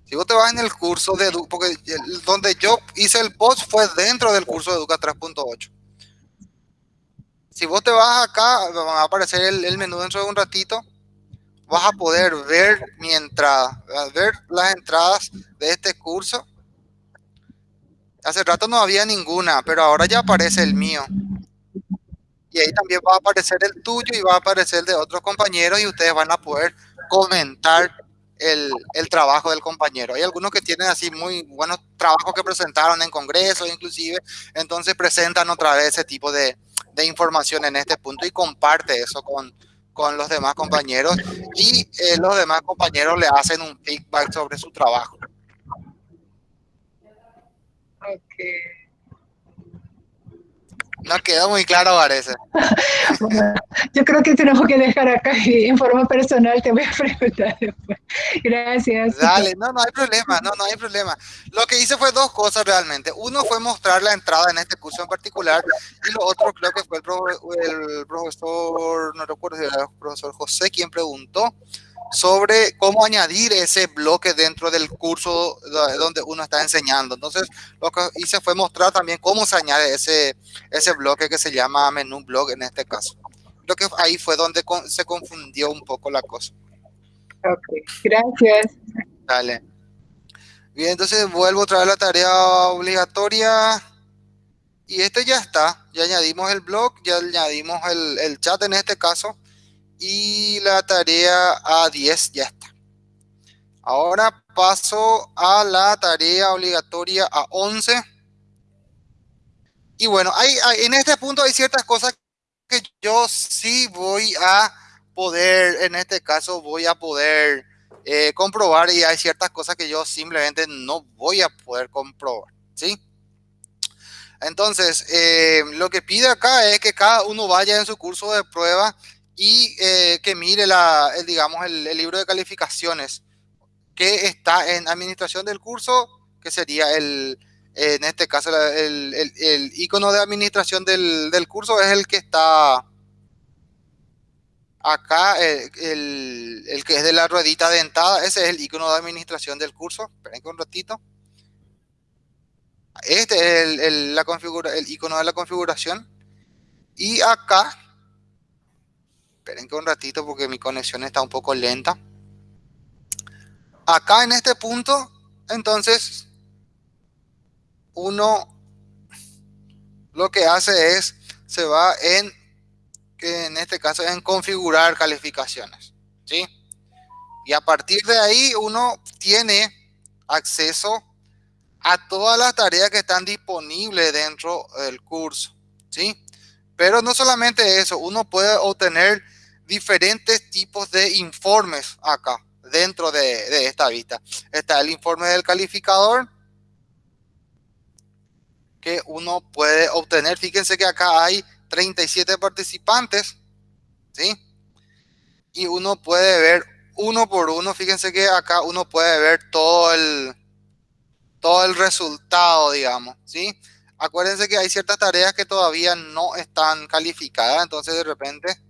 Si vos te vas en el curso de Educa, porque donde yo hice el post fue dentro del curso de Educa 3.8 si vos te vas acá, va a aparecer el, menú dentro de un ratito, vas a poder ver mi entrada, ver las entradas de este curso. Hace rato no había ninguna, pero ahora ya aparece el mío. Y ahí también va a aparecer el tuyo y va a aparecer el de otros compañeros y ustedes van a poder comentar el, el, trabajo del compañero. Hay algunos que tienen así muy buenos trabajos que presentaron en congresos inclusive, entonces presentan otra vez ese tipo de, de información en este punto y comparte eso con, con los demás compañeros y eh, los demás compañeros le hacen un feedback sobre su trabajo. No quedó muy claro, parece. bueno, yo creo que tenemos que dejar acá y en forma personal te voy a preguntar después. Gracias. Dale, no, no hay problema, no, no hay problema. Lo que hice fue dos cosas realmente. Uno fue mostrar la entrada en este curso en particular y lo otro creo que fue el, el profesor, no recuerdo si era el profesor José quien preguntó sobre cómo añadir ese bloque dentro del curso donde uno está enseñando. Entonces, lo que hice fue mostrar también cómo se añade ese, ese bloque que se llama menú blog en este caso. Creo que ahí fue donde se confundió un poco la cosa. Ok, gracias. Dale. Bien, entonces vuelvo a traer la tarea obligatoria. Y este ya está. Ya añadimos el blog, ya añadimos el, el chat en este caso y la tarea A10 ya está. Ahora paso a la tarea obligatoria A11. Y bueno, hay, en este punto hay ciertas cosas que yo sí voy a poder, en este caso voy a poder eh, comprobar y hay ciertas cosas que yo simplemente no voy a poder comprobar, ¿sí? Entonces, eh, lo que pide acá es que cada uno vaya en su curso de prueba y eh, que mire la, el, digamos, el, libro de calificaciones que está en administración del curso, que sería el, en este caso, el, el, icono de administración del, del, curso es el que está acá, eh, el, que es de la ruedita dentada, ese es el icono de administración del curso. Esperen un ratito. Este es el, la configura, el icono de la configuración. Y acá Esperen que un ratito porque mi conexión está un poco lenta. Acá en este punto, entonces, uno lo que hace es, se va en, que en este caso, en configurar calificaciones. ¿sí? Y a partir de ahí uno tiene acceso a todas las tareas que están disponibles dentro del curso. ¿sí? Pero no solamente eso, uno puede obtener diferentes tipos de informes acá dentro de, esta vista. Está el informe del calificador que uno puede obtener. Fíjense que acá hay 37 participantes, ¿sí? Y uno puede ver uno por uno. Fíjense que acá uno puede ver todo el, todo el resultado, digamos, ¿sí? Acuérdense que hay ciertas tareas que todavía no están calificadas, entonces de repente,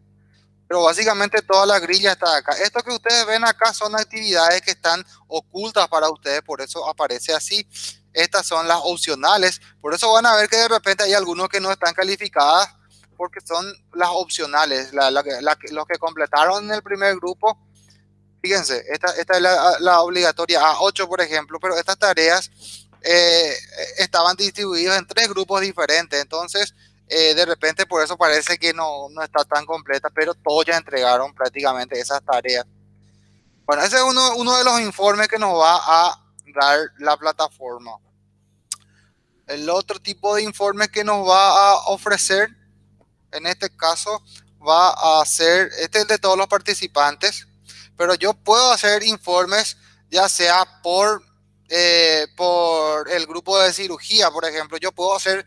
pero básicamente toda la grilla está acá. Esto que ustedes ven acá son actividades que están ocultas para ustedes, por eso aparece así. Estas son las opcionales, por eso van a ver que de repente hay algunos que no están calificadas porque son las opcionales, los que completaron en el primer grupo Fíjense, esta, esta es la, obligatoria A8, por ejemplo, pero estas tareas eh, estaban distribuidas en tres grupos diferentes, entonces eh, de repente por eso parece que no, no, está tan completa, pero todos ya entregaron prácticamente esas tareas. Bueno, ese es uno, uno de los informes que nos va a dar la plataforma. El otro tipo de informe que nos va a ofrecer, en este caso, va a ser, este es de todos los participantes, pero yo puedo hacer informes ya sea por, eh, por el grupo de cirugía, por ejemplo, yo puedo hacer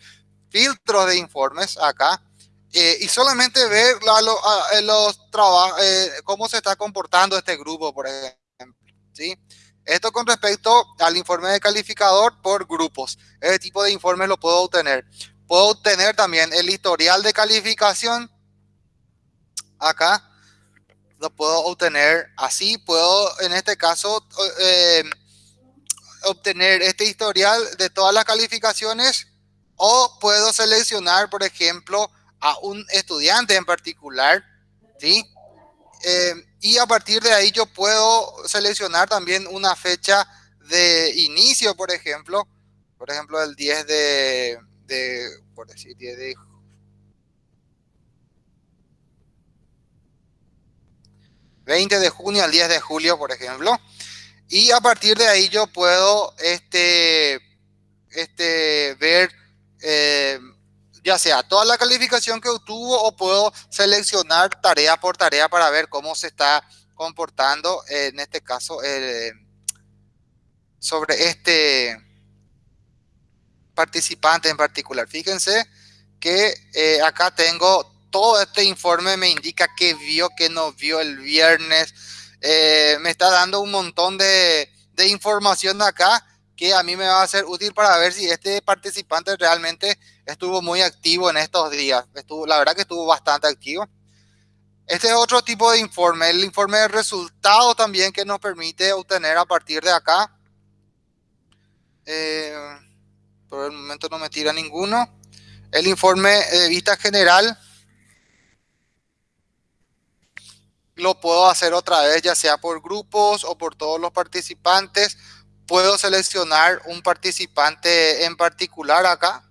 filtros de informes acá eh, y solamente ver la, los trabajos, eh, cómo se está comportando este grupo, por ejemplo, ¿sí? Esto con respecto al informe de calificador por grupos. Ese tipo de informes lo puedo obtener. Puedo obtener también el historial de calificación acá lo puedo obtener así. Puedo, en este caso, eh, obtener este historial de todas las calificaciones o puedo seleccionar, por ejemplo, a un estudiante en particular, ¿sí? Eh, y a partir de ahí yo puedo seleccionar también una fecha de inicio, por ejemplo, por ejemplo, el 10 de, de por decir, 10 de 20 de junio al 10 de julio, por ejemplo. Y a partir de ahí yo puedo este, este, ver eh, ya sea toda la calificación que obtuvo o puedo seleccionar tarea por tarea para ver cómo se está comportando, en este caso, eh, sobre este participante en particular. Fíjense que eh, acá tengo todo este informe me indica que vio, que no vio el viernes. Eh, me está dando un montón de, de, información acá que a mí me va a ser útil para ver si este participante realmente estuvo muy activo en estos días. Estuvo, la verdad que estuvo bastante activo. Este es otro tipo de informe, el informe de resultados también que nos permite obtener a partir de acá. Eh, por el momento no me tira ninguno. El informe de vista general lo puedo hacer otra vez, ya sea por grupos o por todos los participantes. Puedo seleccionar un participante en particular acá.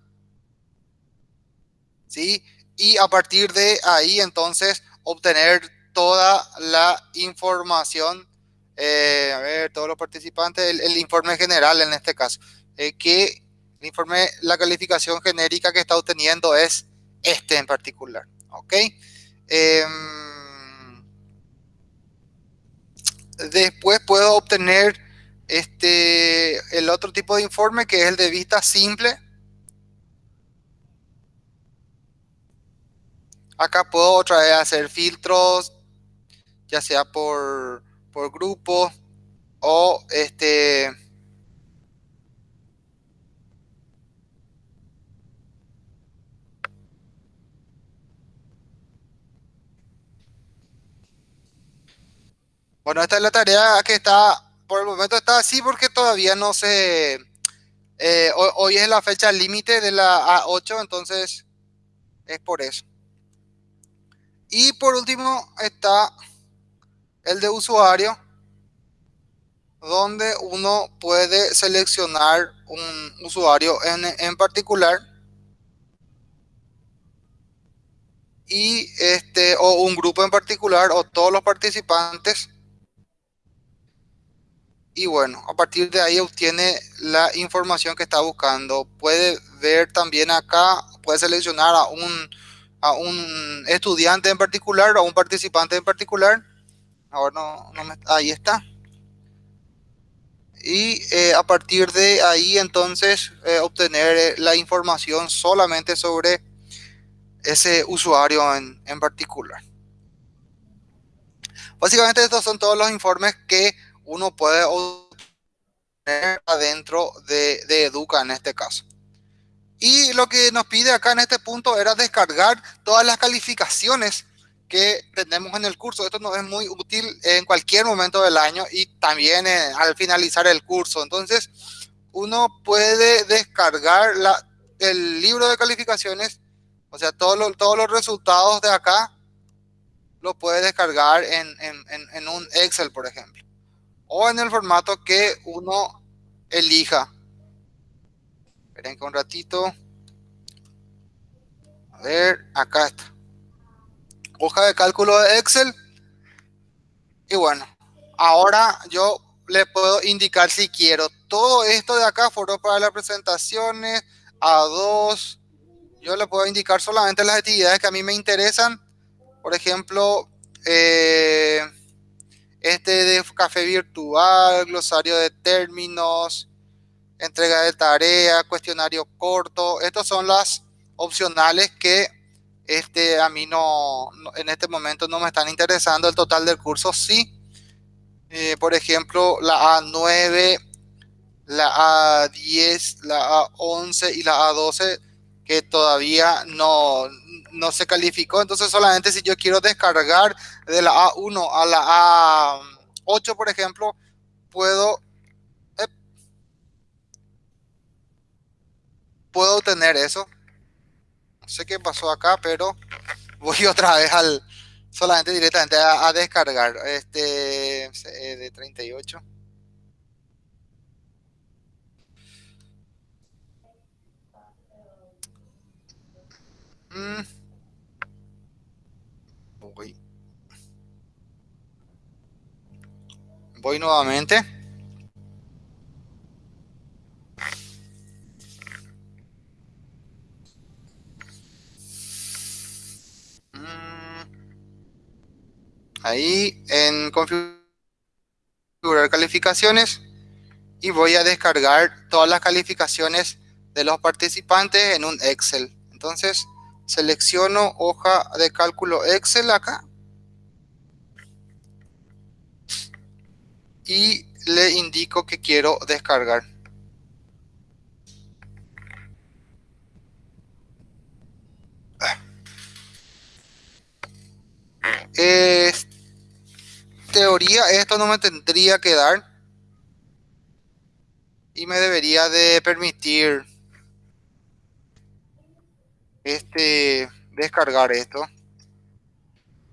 ¿Sí? Y a partir de ahí, entonces, obtener toda la información. Eh, a ver, todos los participantes, el, informe general en este caso. Eh, que el informe, la calificación genérica que está obteniendo es este en particular. ¿Ok? Eh, Después puedo obtener este, el otro tipo de informe que es el de vista simple. Acá puedo otra vez hacer filtros, ya sea por, por grupo o este Bueno, esta es la tarea que está, por el momento está así porque todavía no se... Eh, hoy, es la fecha límite de la A8, entonces es por eso. Y por último está el de usuario, donde uno puede seleccionar un usuario en, en particular y este o un grupo en particular o todos los participantes y bueno, a partir de ahí obtiene la información que está buscando. Puede ver también acá, puede seleccionar a un, a un estudiante en particular o a un participante en particular. Ahora no, ahí está. Y eh, a partir de ahí entonces eh, obtener eh, la información solamente sobre ese usuario en, en particular. Básicamente estos son todos los informes que uno puede obtener adentro de, Educa en este caso. Y lo que nos pide acá en este punto era descargar todas las calificaciones que tenemos en el curso. Esto nos es muy útil en cualquier momento del año y también eh, al finalizar el curso. Entonces, uno puede descargar el libro de calificaciones, o sea, todos los, resultados de acá, lo puede descargar en un Excel, por ejemplo, o en el formato que uno elija. Esperen un ratito. A ver, acá está. Hoja de cálculo de Excel. Y bueno, ahora yo le puedo indicar si quiero. Todo esto de acá fueron para las presentaciones, A2. Yo le puedo indicar solamente las actividades que a mí me interesan. Por ejemplo, eh, este de café virtual, glosario de términos, entrega de tarea, cuestionario corto. Estas son las opcionales que este, a mí no, en este momento no me están interesando. El total del curso sí. Eh, por ejemplo, la A9, la A10, la A11 y la A12 que todavía no, no se calificó. Entonces solamente si yo quiero descargar de la A1 a la A8, por ejemplo, puedo puedo obtener eso. No sé qué pasó acá, pero voy otra vez al solamente directamente a, descargar este de 38. Mm. Voy nuevamente. ahí en configurar calificaciones y voy a descargar todas las calificaciones de los participantes en un Excel. Entonces selecciono hoja de cálculo Excel acá y le indico que quiero descargar. Teoría esto no me tendría que dar. Y me debería de permitir este descargar esto.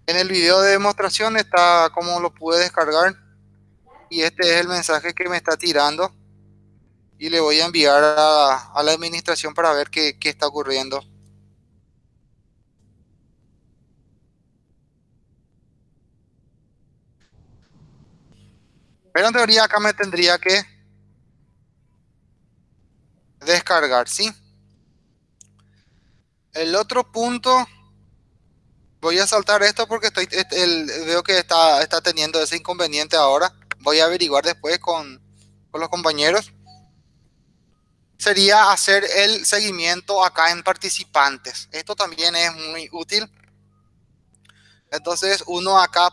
En el video de demostración está cómo lo pude descargar y este es el mensaje que me está tirando y le voy a enviar a, la administración para ver qué, qué está ocurriendo Pero en teoría acá me tendría que descargar, ¿sí? El otro punto, voy a saltar esto porque estoy, este, veo que está, está teniendo ese inconveniente ahora. Voy a averiguar después con, con los compañeros. Sería hacer el seguimiento acá en participantes. Esto también es muy útil. Entonces uno acá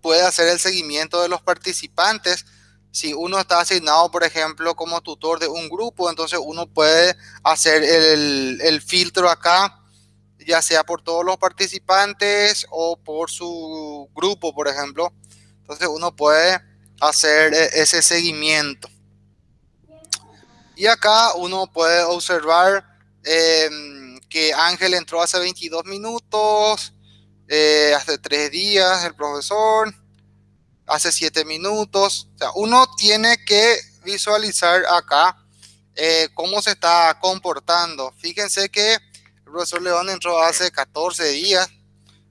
puede hacer el seguimiento de los participantes. Si uno está asignado, por ejemplo, como tutor de un grupo, entonces uno puede hacer el, filtro acá, ya sea por todos los participantes o por su grupo, por ejemplo. Entonces uno puede hacer e, ese seguimiento. Y acá uno puede observar em, que Ángel entró hace 22 minutos, eh, hace tres días el profesor, hace siete minutos. O sea, uno tiene que visualizar acá eh, cómo se está comportando. Fíjense que el profesor León entró hace 14 días.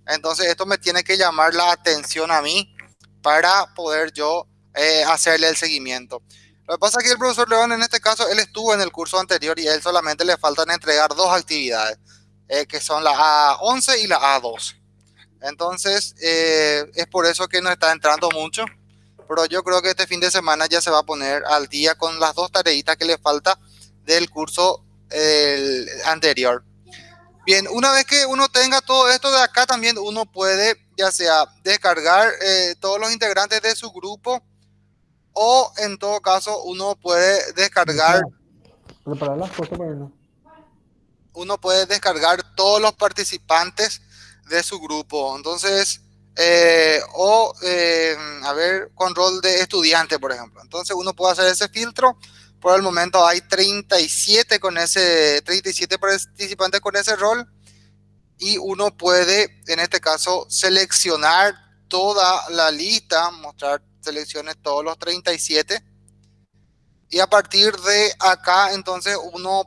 Entonces esto me tiene que llamar la atención a mí para poder yo eh, hacerle el seguimiento. Lo que pasa es que el profesor León en este caso, él estuvo en el curso anterior y a él solamente le faltan entregar dos actividades, que son la A11 y la A12. Entonces, eh, es por eso que no está entrando mucho. Pero yo creo que este fin de semana ya se va a poner al día con las dos tareitas que le falta del curso anterior. Bien, una vez que uno tenga todo esto de acá, también uno puede ya sea descargar eh, todos los integrantes de su grupo o en todo caso uno puede descargar Preparar las cosas para no. uno puede descargar todos los participantes de su grupo. Entonces, eh, o, eh, a ver, con rol de estudiante, por ejemplo. Entonces, uno puede hacer ese filtro. Por el momento hay 37 con ese, 37 participantes con ese rol. Y uno puede, en este caso, seleccionar toda la lista, mostrar selecciones todos los 37. Y a partir de acá, entonces, uno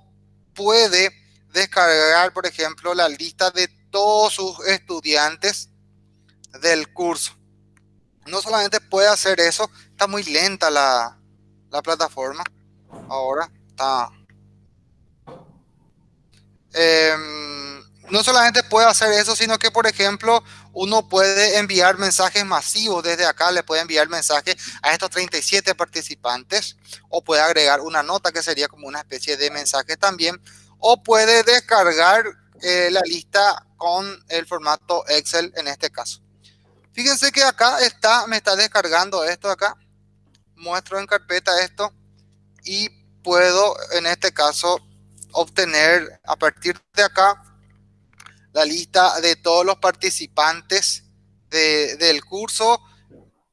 puede descargar, por ejemplo, la lista de todos sus estudiantes del curso. No solamente puede hacer eso, está muy lenta la, la plataforma. Ahora está... Em, no solamente puede hacer eso, sino que, por ejemplo, uno puede enviar mensajes masivos desde acá, le puede enviar mensajes a estos 37 participantes, o puede agregar una nota que sería como una especie de mensaje también, o puede descargar eh, la lista con el formato Excel en este caso. Fíjense que acá está, me está descargando esto acá. Muestro en carpeta esto y puedo en este caso obtener a partir de acá la lista de todos los participantes de, del curso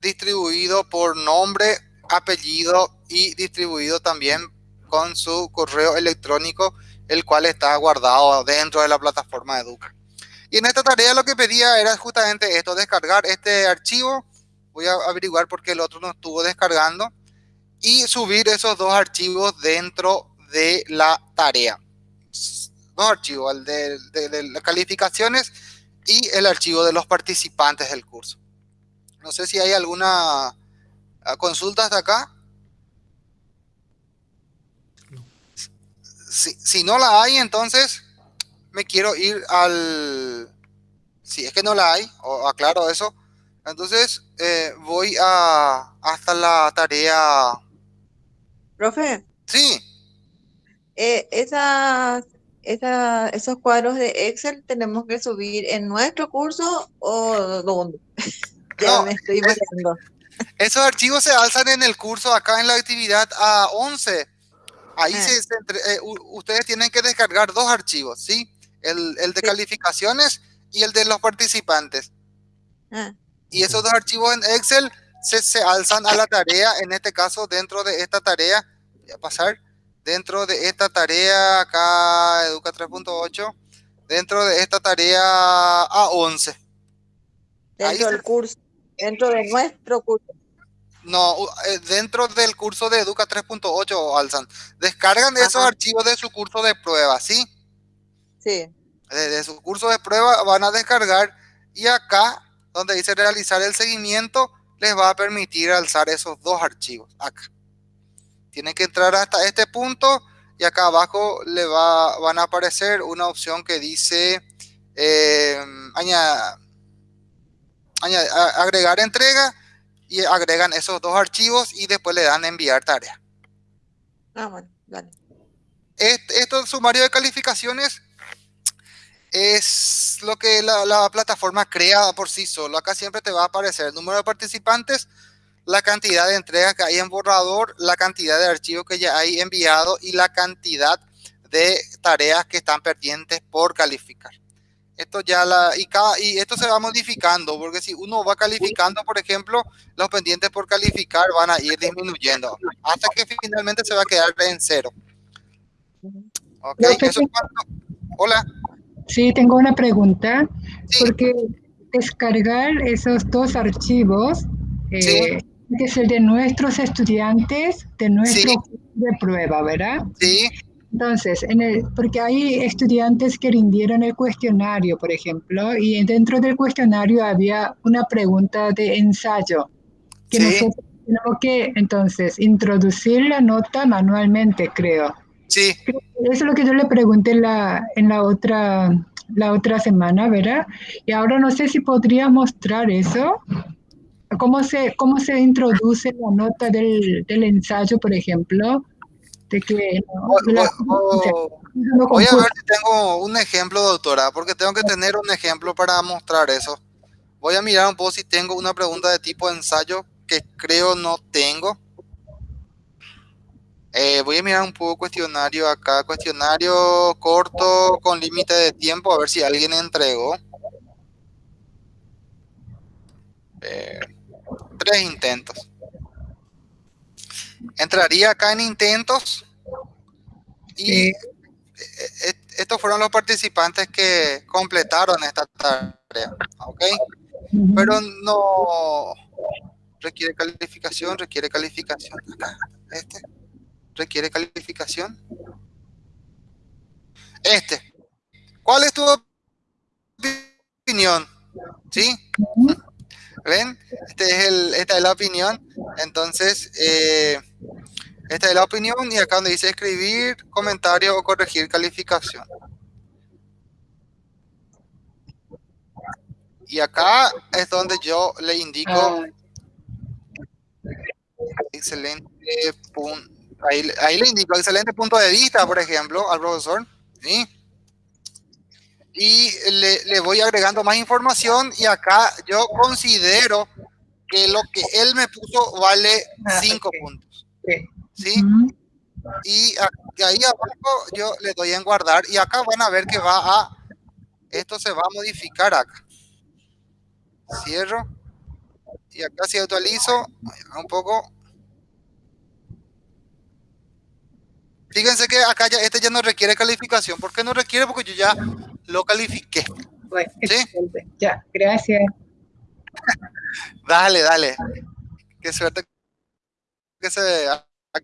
distribuido por nombre, apellido y distribuido también con su correo electrónico el cual está guardado dentro de la plataforma Educa. Y en esta tarea lo que pedía era justamente esto, descargar este archivo. Voy a averiguar por qué el otro no estuvo descargando. Y subir esos dos archivos dentro de la tarea. Dos archivos, el de, de, de las calificaciones y el archivo de los participantes del curso. No sé si hay alguna ah, consulta hasta acá. Si, si, no la hay, entonces me quiero ir al... Si es que no la hay, o aclaro eso, entonces eh, voy a hasta la tarea... Profe. Sí. Eh, esas, esa, esos cuadros de Excel tenemos que subir en nuestro curso o dónde? ya No, me estoy. Esos archivos se alzan en el curso acá en la actividad A11. Ahí Ah. se, se entre- eh, ustedes tienen que descargar dos archivos, ¿sí? El, el de Sí. calificaciones y el de los participantes. Ah, Y esos dos archivos en Excel se, se alzan a la tarea, en este caso dentro de esta tarea, voy a pasar, dentro de esta tarea acá, Educa 3.8, dentro de esta tarea A11. Ahí dentro del curso, dentro de nuestro curso. No, eh, dentro del curso de Educa 3.8 alzan. Descargan esos archivos de su curso de prueba, ¿sí? Sí. De, de su curso de prueba van a descargar y acá, donde dice realizar el seguimiento, les va a permitir alzar esos dos archivos, acá. Tienen que entrar hasta este punto y acá abajo le va, van a aparecer una opción que dice eh, aña- aña- a- agregar entrega y agregan esos dos archivos y después le dan enviar tarea. Ah, bueno, dale. Este, estos sumarios de calificaciones es lo que la, la plataforma crea por sí solo. Acá siempre te va a aparecer el número de participantes, la cantidad de entregas que hay en borrador, la cantidad de archivos que ya hay enviado y la cantidad de tareas que están pendientes por calificar. Esto ya la y cada y esto se va modificando porque si uno va calificando, por ejemplo, los pendientes por calificar van a ir disminuyendo hasta que finalmente se va a quedar en cero. Ok, eso Hola. Sí, tengo una pregunta, Sí. porque descargar esos dos archivos, eh, Sí. Que es el de nuestros estudiantes, de nuestro Sí. de prueba, ¿verdad? Sí, Entonces, en el, porque hay estudiantes que rindieron el cuestionario, por ejemplo, y dentro del cuestionario había una pregunta de ensayo, que Sí. nosotros tenemos que entonces introducir la nota manualmente, creo. sí, Eso es lo que yo le pregunté en la, en la otra, la otra semana, ¿verdad? Y ahora no sé si podría mostrar eso. ¿Cómo se, cómo se introduce la nota del, del ensayo, por ejemplo? De que, ¿no? O- La- o- o- No Voy a ver si tengo un ejemplo, doctora, porque tengo que tener un ejemplo para mostrar eso. Voy a mirar un poco si tengo una pregunta de tipo ensayo, que creo no tengo. Eh, voy a mirar un poco cuestionario acá, cuestionario corto con límite de tiempo, a ver si alguien entregó. Eh, tres intentos. Entraría acá en intentos y Sí. eh, eh, estos fueron los participantes que completaron esta tarea, ¿ok? Pero no requiere calificación, requiere calificación. Acá, este requiere calificación. Este. ¿Cuál es tu opinión? ¿Sí? ¿Ven? Este es el, esta es la opinión. Entonces, eh, esta es la opinión y acá donde dice escribir, comentario o corregir calificación. Y acá es donde yo le indico Ah, excelente punto. Ahí, ahí le indico excelente punto de vista, por ejemplo, al profesor. ¿sí? Y le, le voy agregando más información y acá yo considero que lo que él me puso vale Ah, 5 ok. puntos. sí. ¿sí? Y ahí abajo yo le doy en guardar y acá van a ver que va a, esto se va a modificar acá. Cierro. Y acá si actualizo, un poco. Fíjense que acá ya, este ya no requiere calificación. ¿Por qué no requiere? Porque yo ya lo califiqué. Bueno, ¿Sí? Ya, gracias. Dale, dale. Qué suerte que se,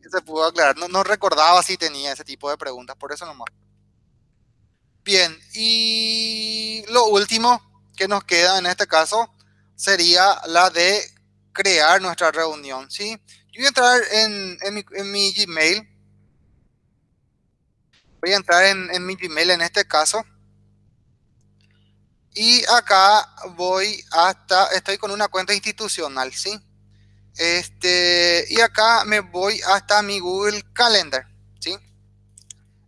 que se pudo aclarar. No, no recordaba si tenía ese tipo de preguntas, por eso nomás. Bien, y lo último que nos queda en este caso sería la de crear nuestra reunión, ¿sí? Yo voy a entrar en, en mi, en mi Gmail. Voy a entrar en, en mi Gmail en este caso. Y acá voy hasta, estoy con una cuenta institucional, ¿sí? Este, y acá me voy hasta mi Google Calendar, ¿sí?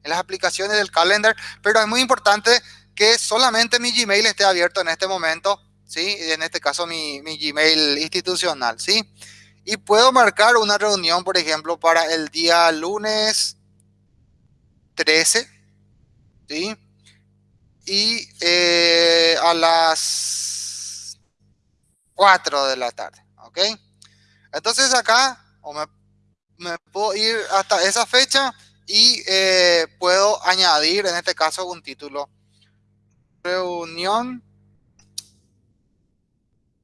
En las aplicaciones del Calendar, pero es muy importante que solamente mi Gmail esté abierto en este momento, ¿sí? En este caso mi, mi Gmail institucional, ¿sí? Y puedo marcar una reunión, por ejemplo, para el día lunes 13, ¿sí? Y eh, a las 4 de la tarde, ¿ok? Entonces acá o me, puedo ir hasta esa fecha y eh, puedo añadir en este caso un título. Reunión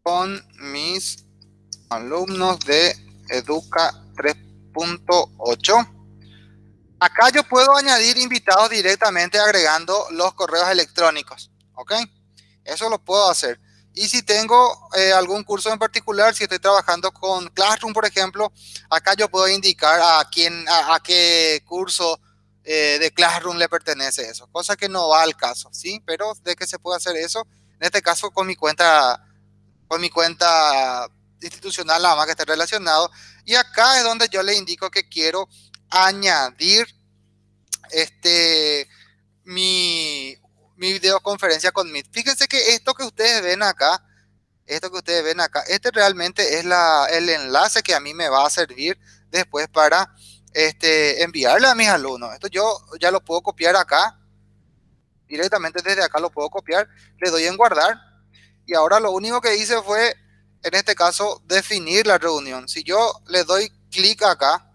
con mis alumnos de Educa 3.8. Acá yo puedo añadir invitados directamente agregando los correos electrónicos. ¿Ok? Eso lo puedo hacer. Y si tengo eh, algún curso en particular, si estoy trabajando con Classroom, por ejemplo, acá yo puedo indicar a quién, a, qué curso eh, de Classroom le pertenece eso, cosa que no va al caso, ¿sí? Pero de que se puede hacer eso, en este caso con mi cuenta, con mi cuenta institucional, nada más que esté relacionado. Y acá es donde yo le indico que quiero añadir este mi, mi videoconferencia con Meet. Fíjense que esto que ustedes ven acá, esto que ustedes ven acá, este realmente es la, el enlace que a mí me va a servir después para este, enviarle a mis alumnos. Esto yo ya lo puedo copiar acá, directamente desde acá lo puedo copiar, le doy en guardar y ahora lo único que hice fue, en este caso, definir la reunión. Si yo le doy clic acá,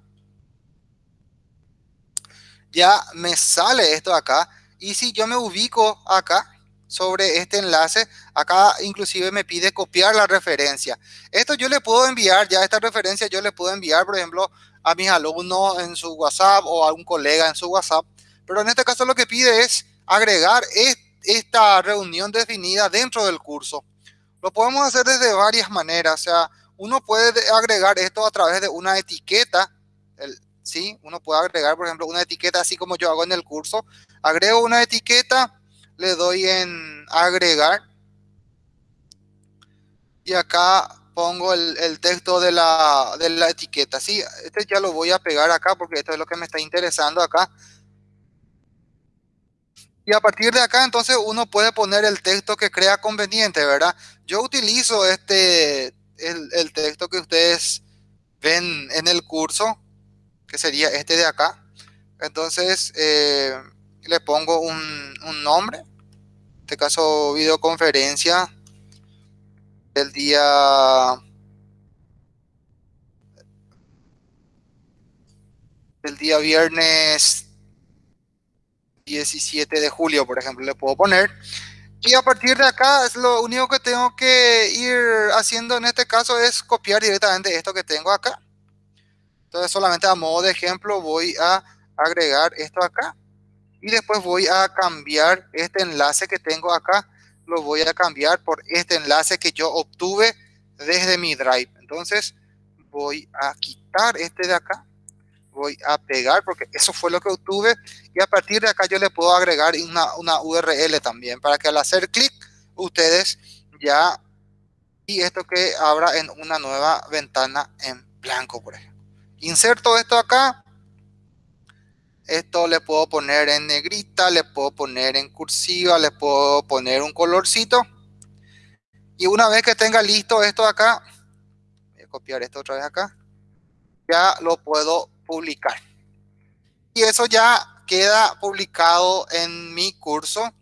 ya me sale esto acá. Y si yo me ubico acá sobre este enlace, acá inclusive me pide copiar la referencia. Esto yo le puedo enviar, ya esta referencia yo le puedo enviar, por ejemplo, a mis alumnos en su WhatsApp o a un colega en su WhatsApp. Pero en este caso lo que pide es agregar esta reunión definida dentro del curso. Lo podemos hacer desde varias maneras. O sea, uno puede agregar esto a través de una etiqueta. ¿Sí? Uno puede agregar, por ejemplo, una etiqueta así como yo hago en el curso. Agrego una etiqueta, le doy en agregar. Y acá pongo el, texto de la, de la etiqueta. Sí, este ya lo voy a pegar acá porque esto es lo que me está interesando acá. Y a partir de acá, entonces, uno puede poner el texto que crea conveniente, ¿verdad? Yo utilizo este, el texto que ustedes ven en el curso, que sería este de acá. Entonces, eh, le pongo un, un nombre, en este caso videoconferencia del día del día viernes 17 de julio, por ejemplo, le puedo poner. Y a partir de acá, es lo único que tengo que ir haciendo en este caso es copiar directamente esto que tengo acá. Entonces, solamente a modo de ejemplo, voy a agregar esto acá. Y después voy a cambiar este enlace que tengo acá. Lo voy a cambiar por este enlace que yo obtuve desde mi Drive. Entonces, voy a quitar este de acá voy a pegar porque eso fue lo que obtuve y a partir de acá yo le puedo agregar una, una URL también para que al hacer clic ustedes ya y esto que abra en una nueva ventana en blanco por ejemplo inserto esto acá esto le puedo poner en negrita le puedo poner en cursiva le puedo poner un colorcito y una vez que tenga listo esto acá voy a copiar esto otra vez acá ya lo puedo publicar. Y eso ya queda publicado en mi curso.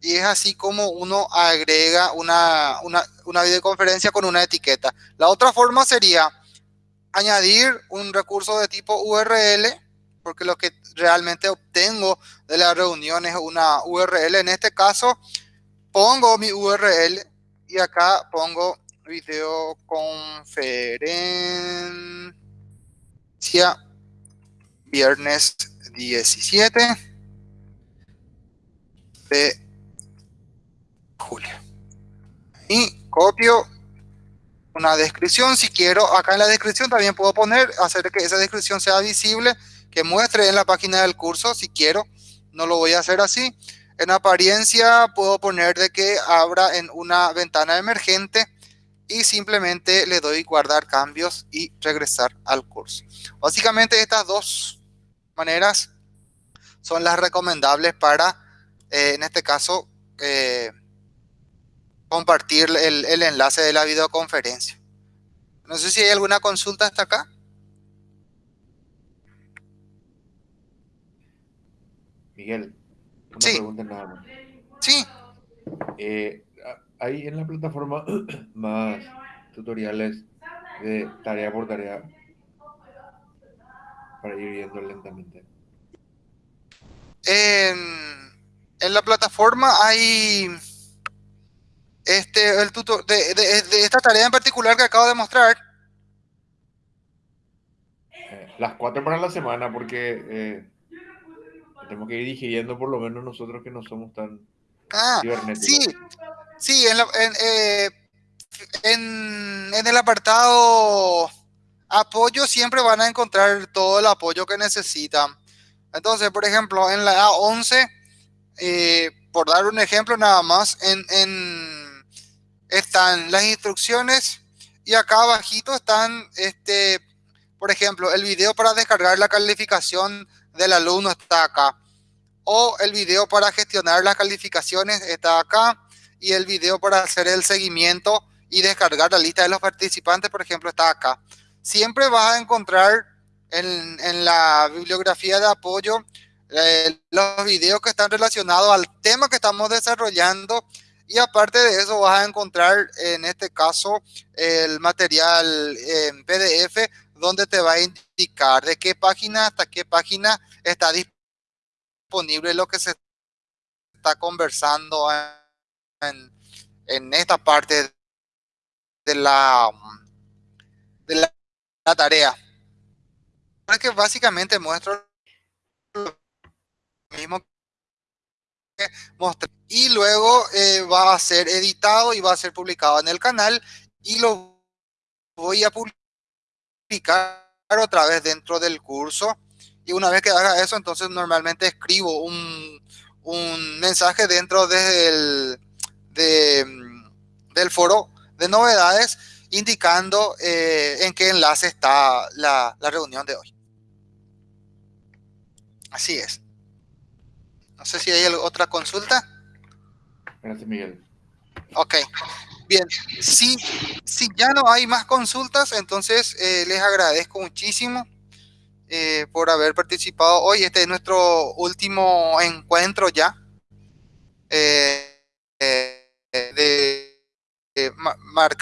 Y es así como uno agrega una, una, una videoconferencia con una etiqueta. La otra forma sería añadir un recurso de tipo URL, porque lo que realmente obtengo de la reunión es una URL. En este caso, pongo mi URL y acá pongo videoconferencia viernes 17 de julio. Y copio una descripción. Si quiero, acá en la descripción también puedo poner, hacer que esa descripción sea visible, que muestre en la página del curso, si quiero. No lo voy a hacer así. En apariencia puedo poner de que abra en una ventana emergente y simplemente le doy guardar cambios y regresar al curso. Básicamente estas dos maneras son las recomendables para, eh, en este caso, eh, compartir el, el, enlace de la videoconferencia. No sé si hay alguna consulta hasta acá. Miguel, una sí. pregunta nada más. Sí. Eh, hay en la plataforma más tutoriales de tarea por tarea para ir viendo lentamente? En, en la plataforma hay este el tutor de, de, de, esta tarea en particular que acabo de mostrar. Eh, las cuatro para la semana, porque eh, tenemos que ir digiriendo por lo menos nosotros que no somos tan ah, Sí, sí, en, la, en, eh, en, en el apartado apoyo siempre van a encontrar todo el apoyo que necesitan. Entonces, por ejemplo, en la A11, eh, por dar un ejemplo nada más, en, en, están las instrucciones y acá abajito están, este, por ejemplo, el video para descargar la calificación del alumno está acá. O el video para gestionar las calificaciones está acá. Y el video para hacer el seguimiento y descargar la lista de los participantes, por ejemplo, está acá siempre vas a encontrar en, en la bibliografía de apoyo eh, los videos que están relacionados al tema que estamos desarrollando y aparte de eso vas a encontrar en este caso el material en PDF donde te va a indicar de qué página hasta qué página está disponible lo que se está conversando en, en esta parte de la, de la tarea. Es que básicamente muestro lo mismo mostré. Y luego eh, va a ser editado y va a ser publicado en el canal y lo voy a publicar otra vez dentro del curso. Y una vez que haga eso, entonces normalmente escribo un, un mensaje dentro del, de, del foro de novedades indicando eh, en qué enlace está la, la, reunión de hoy. Así es. No sé si hay otra consulta. Gracias, Miguel. Ok, bien. Si, si ya no hay más consultas, entonces eh, les agradezco muchísimo eh, por haber participado hoy. Este es nuestro último encuentro ya eh, de, de ma- marca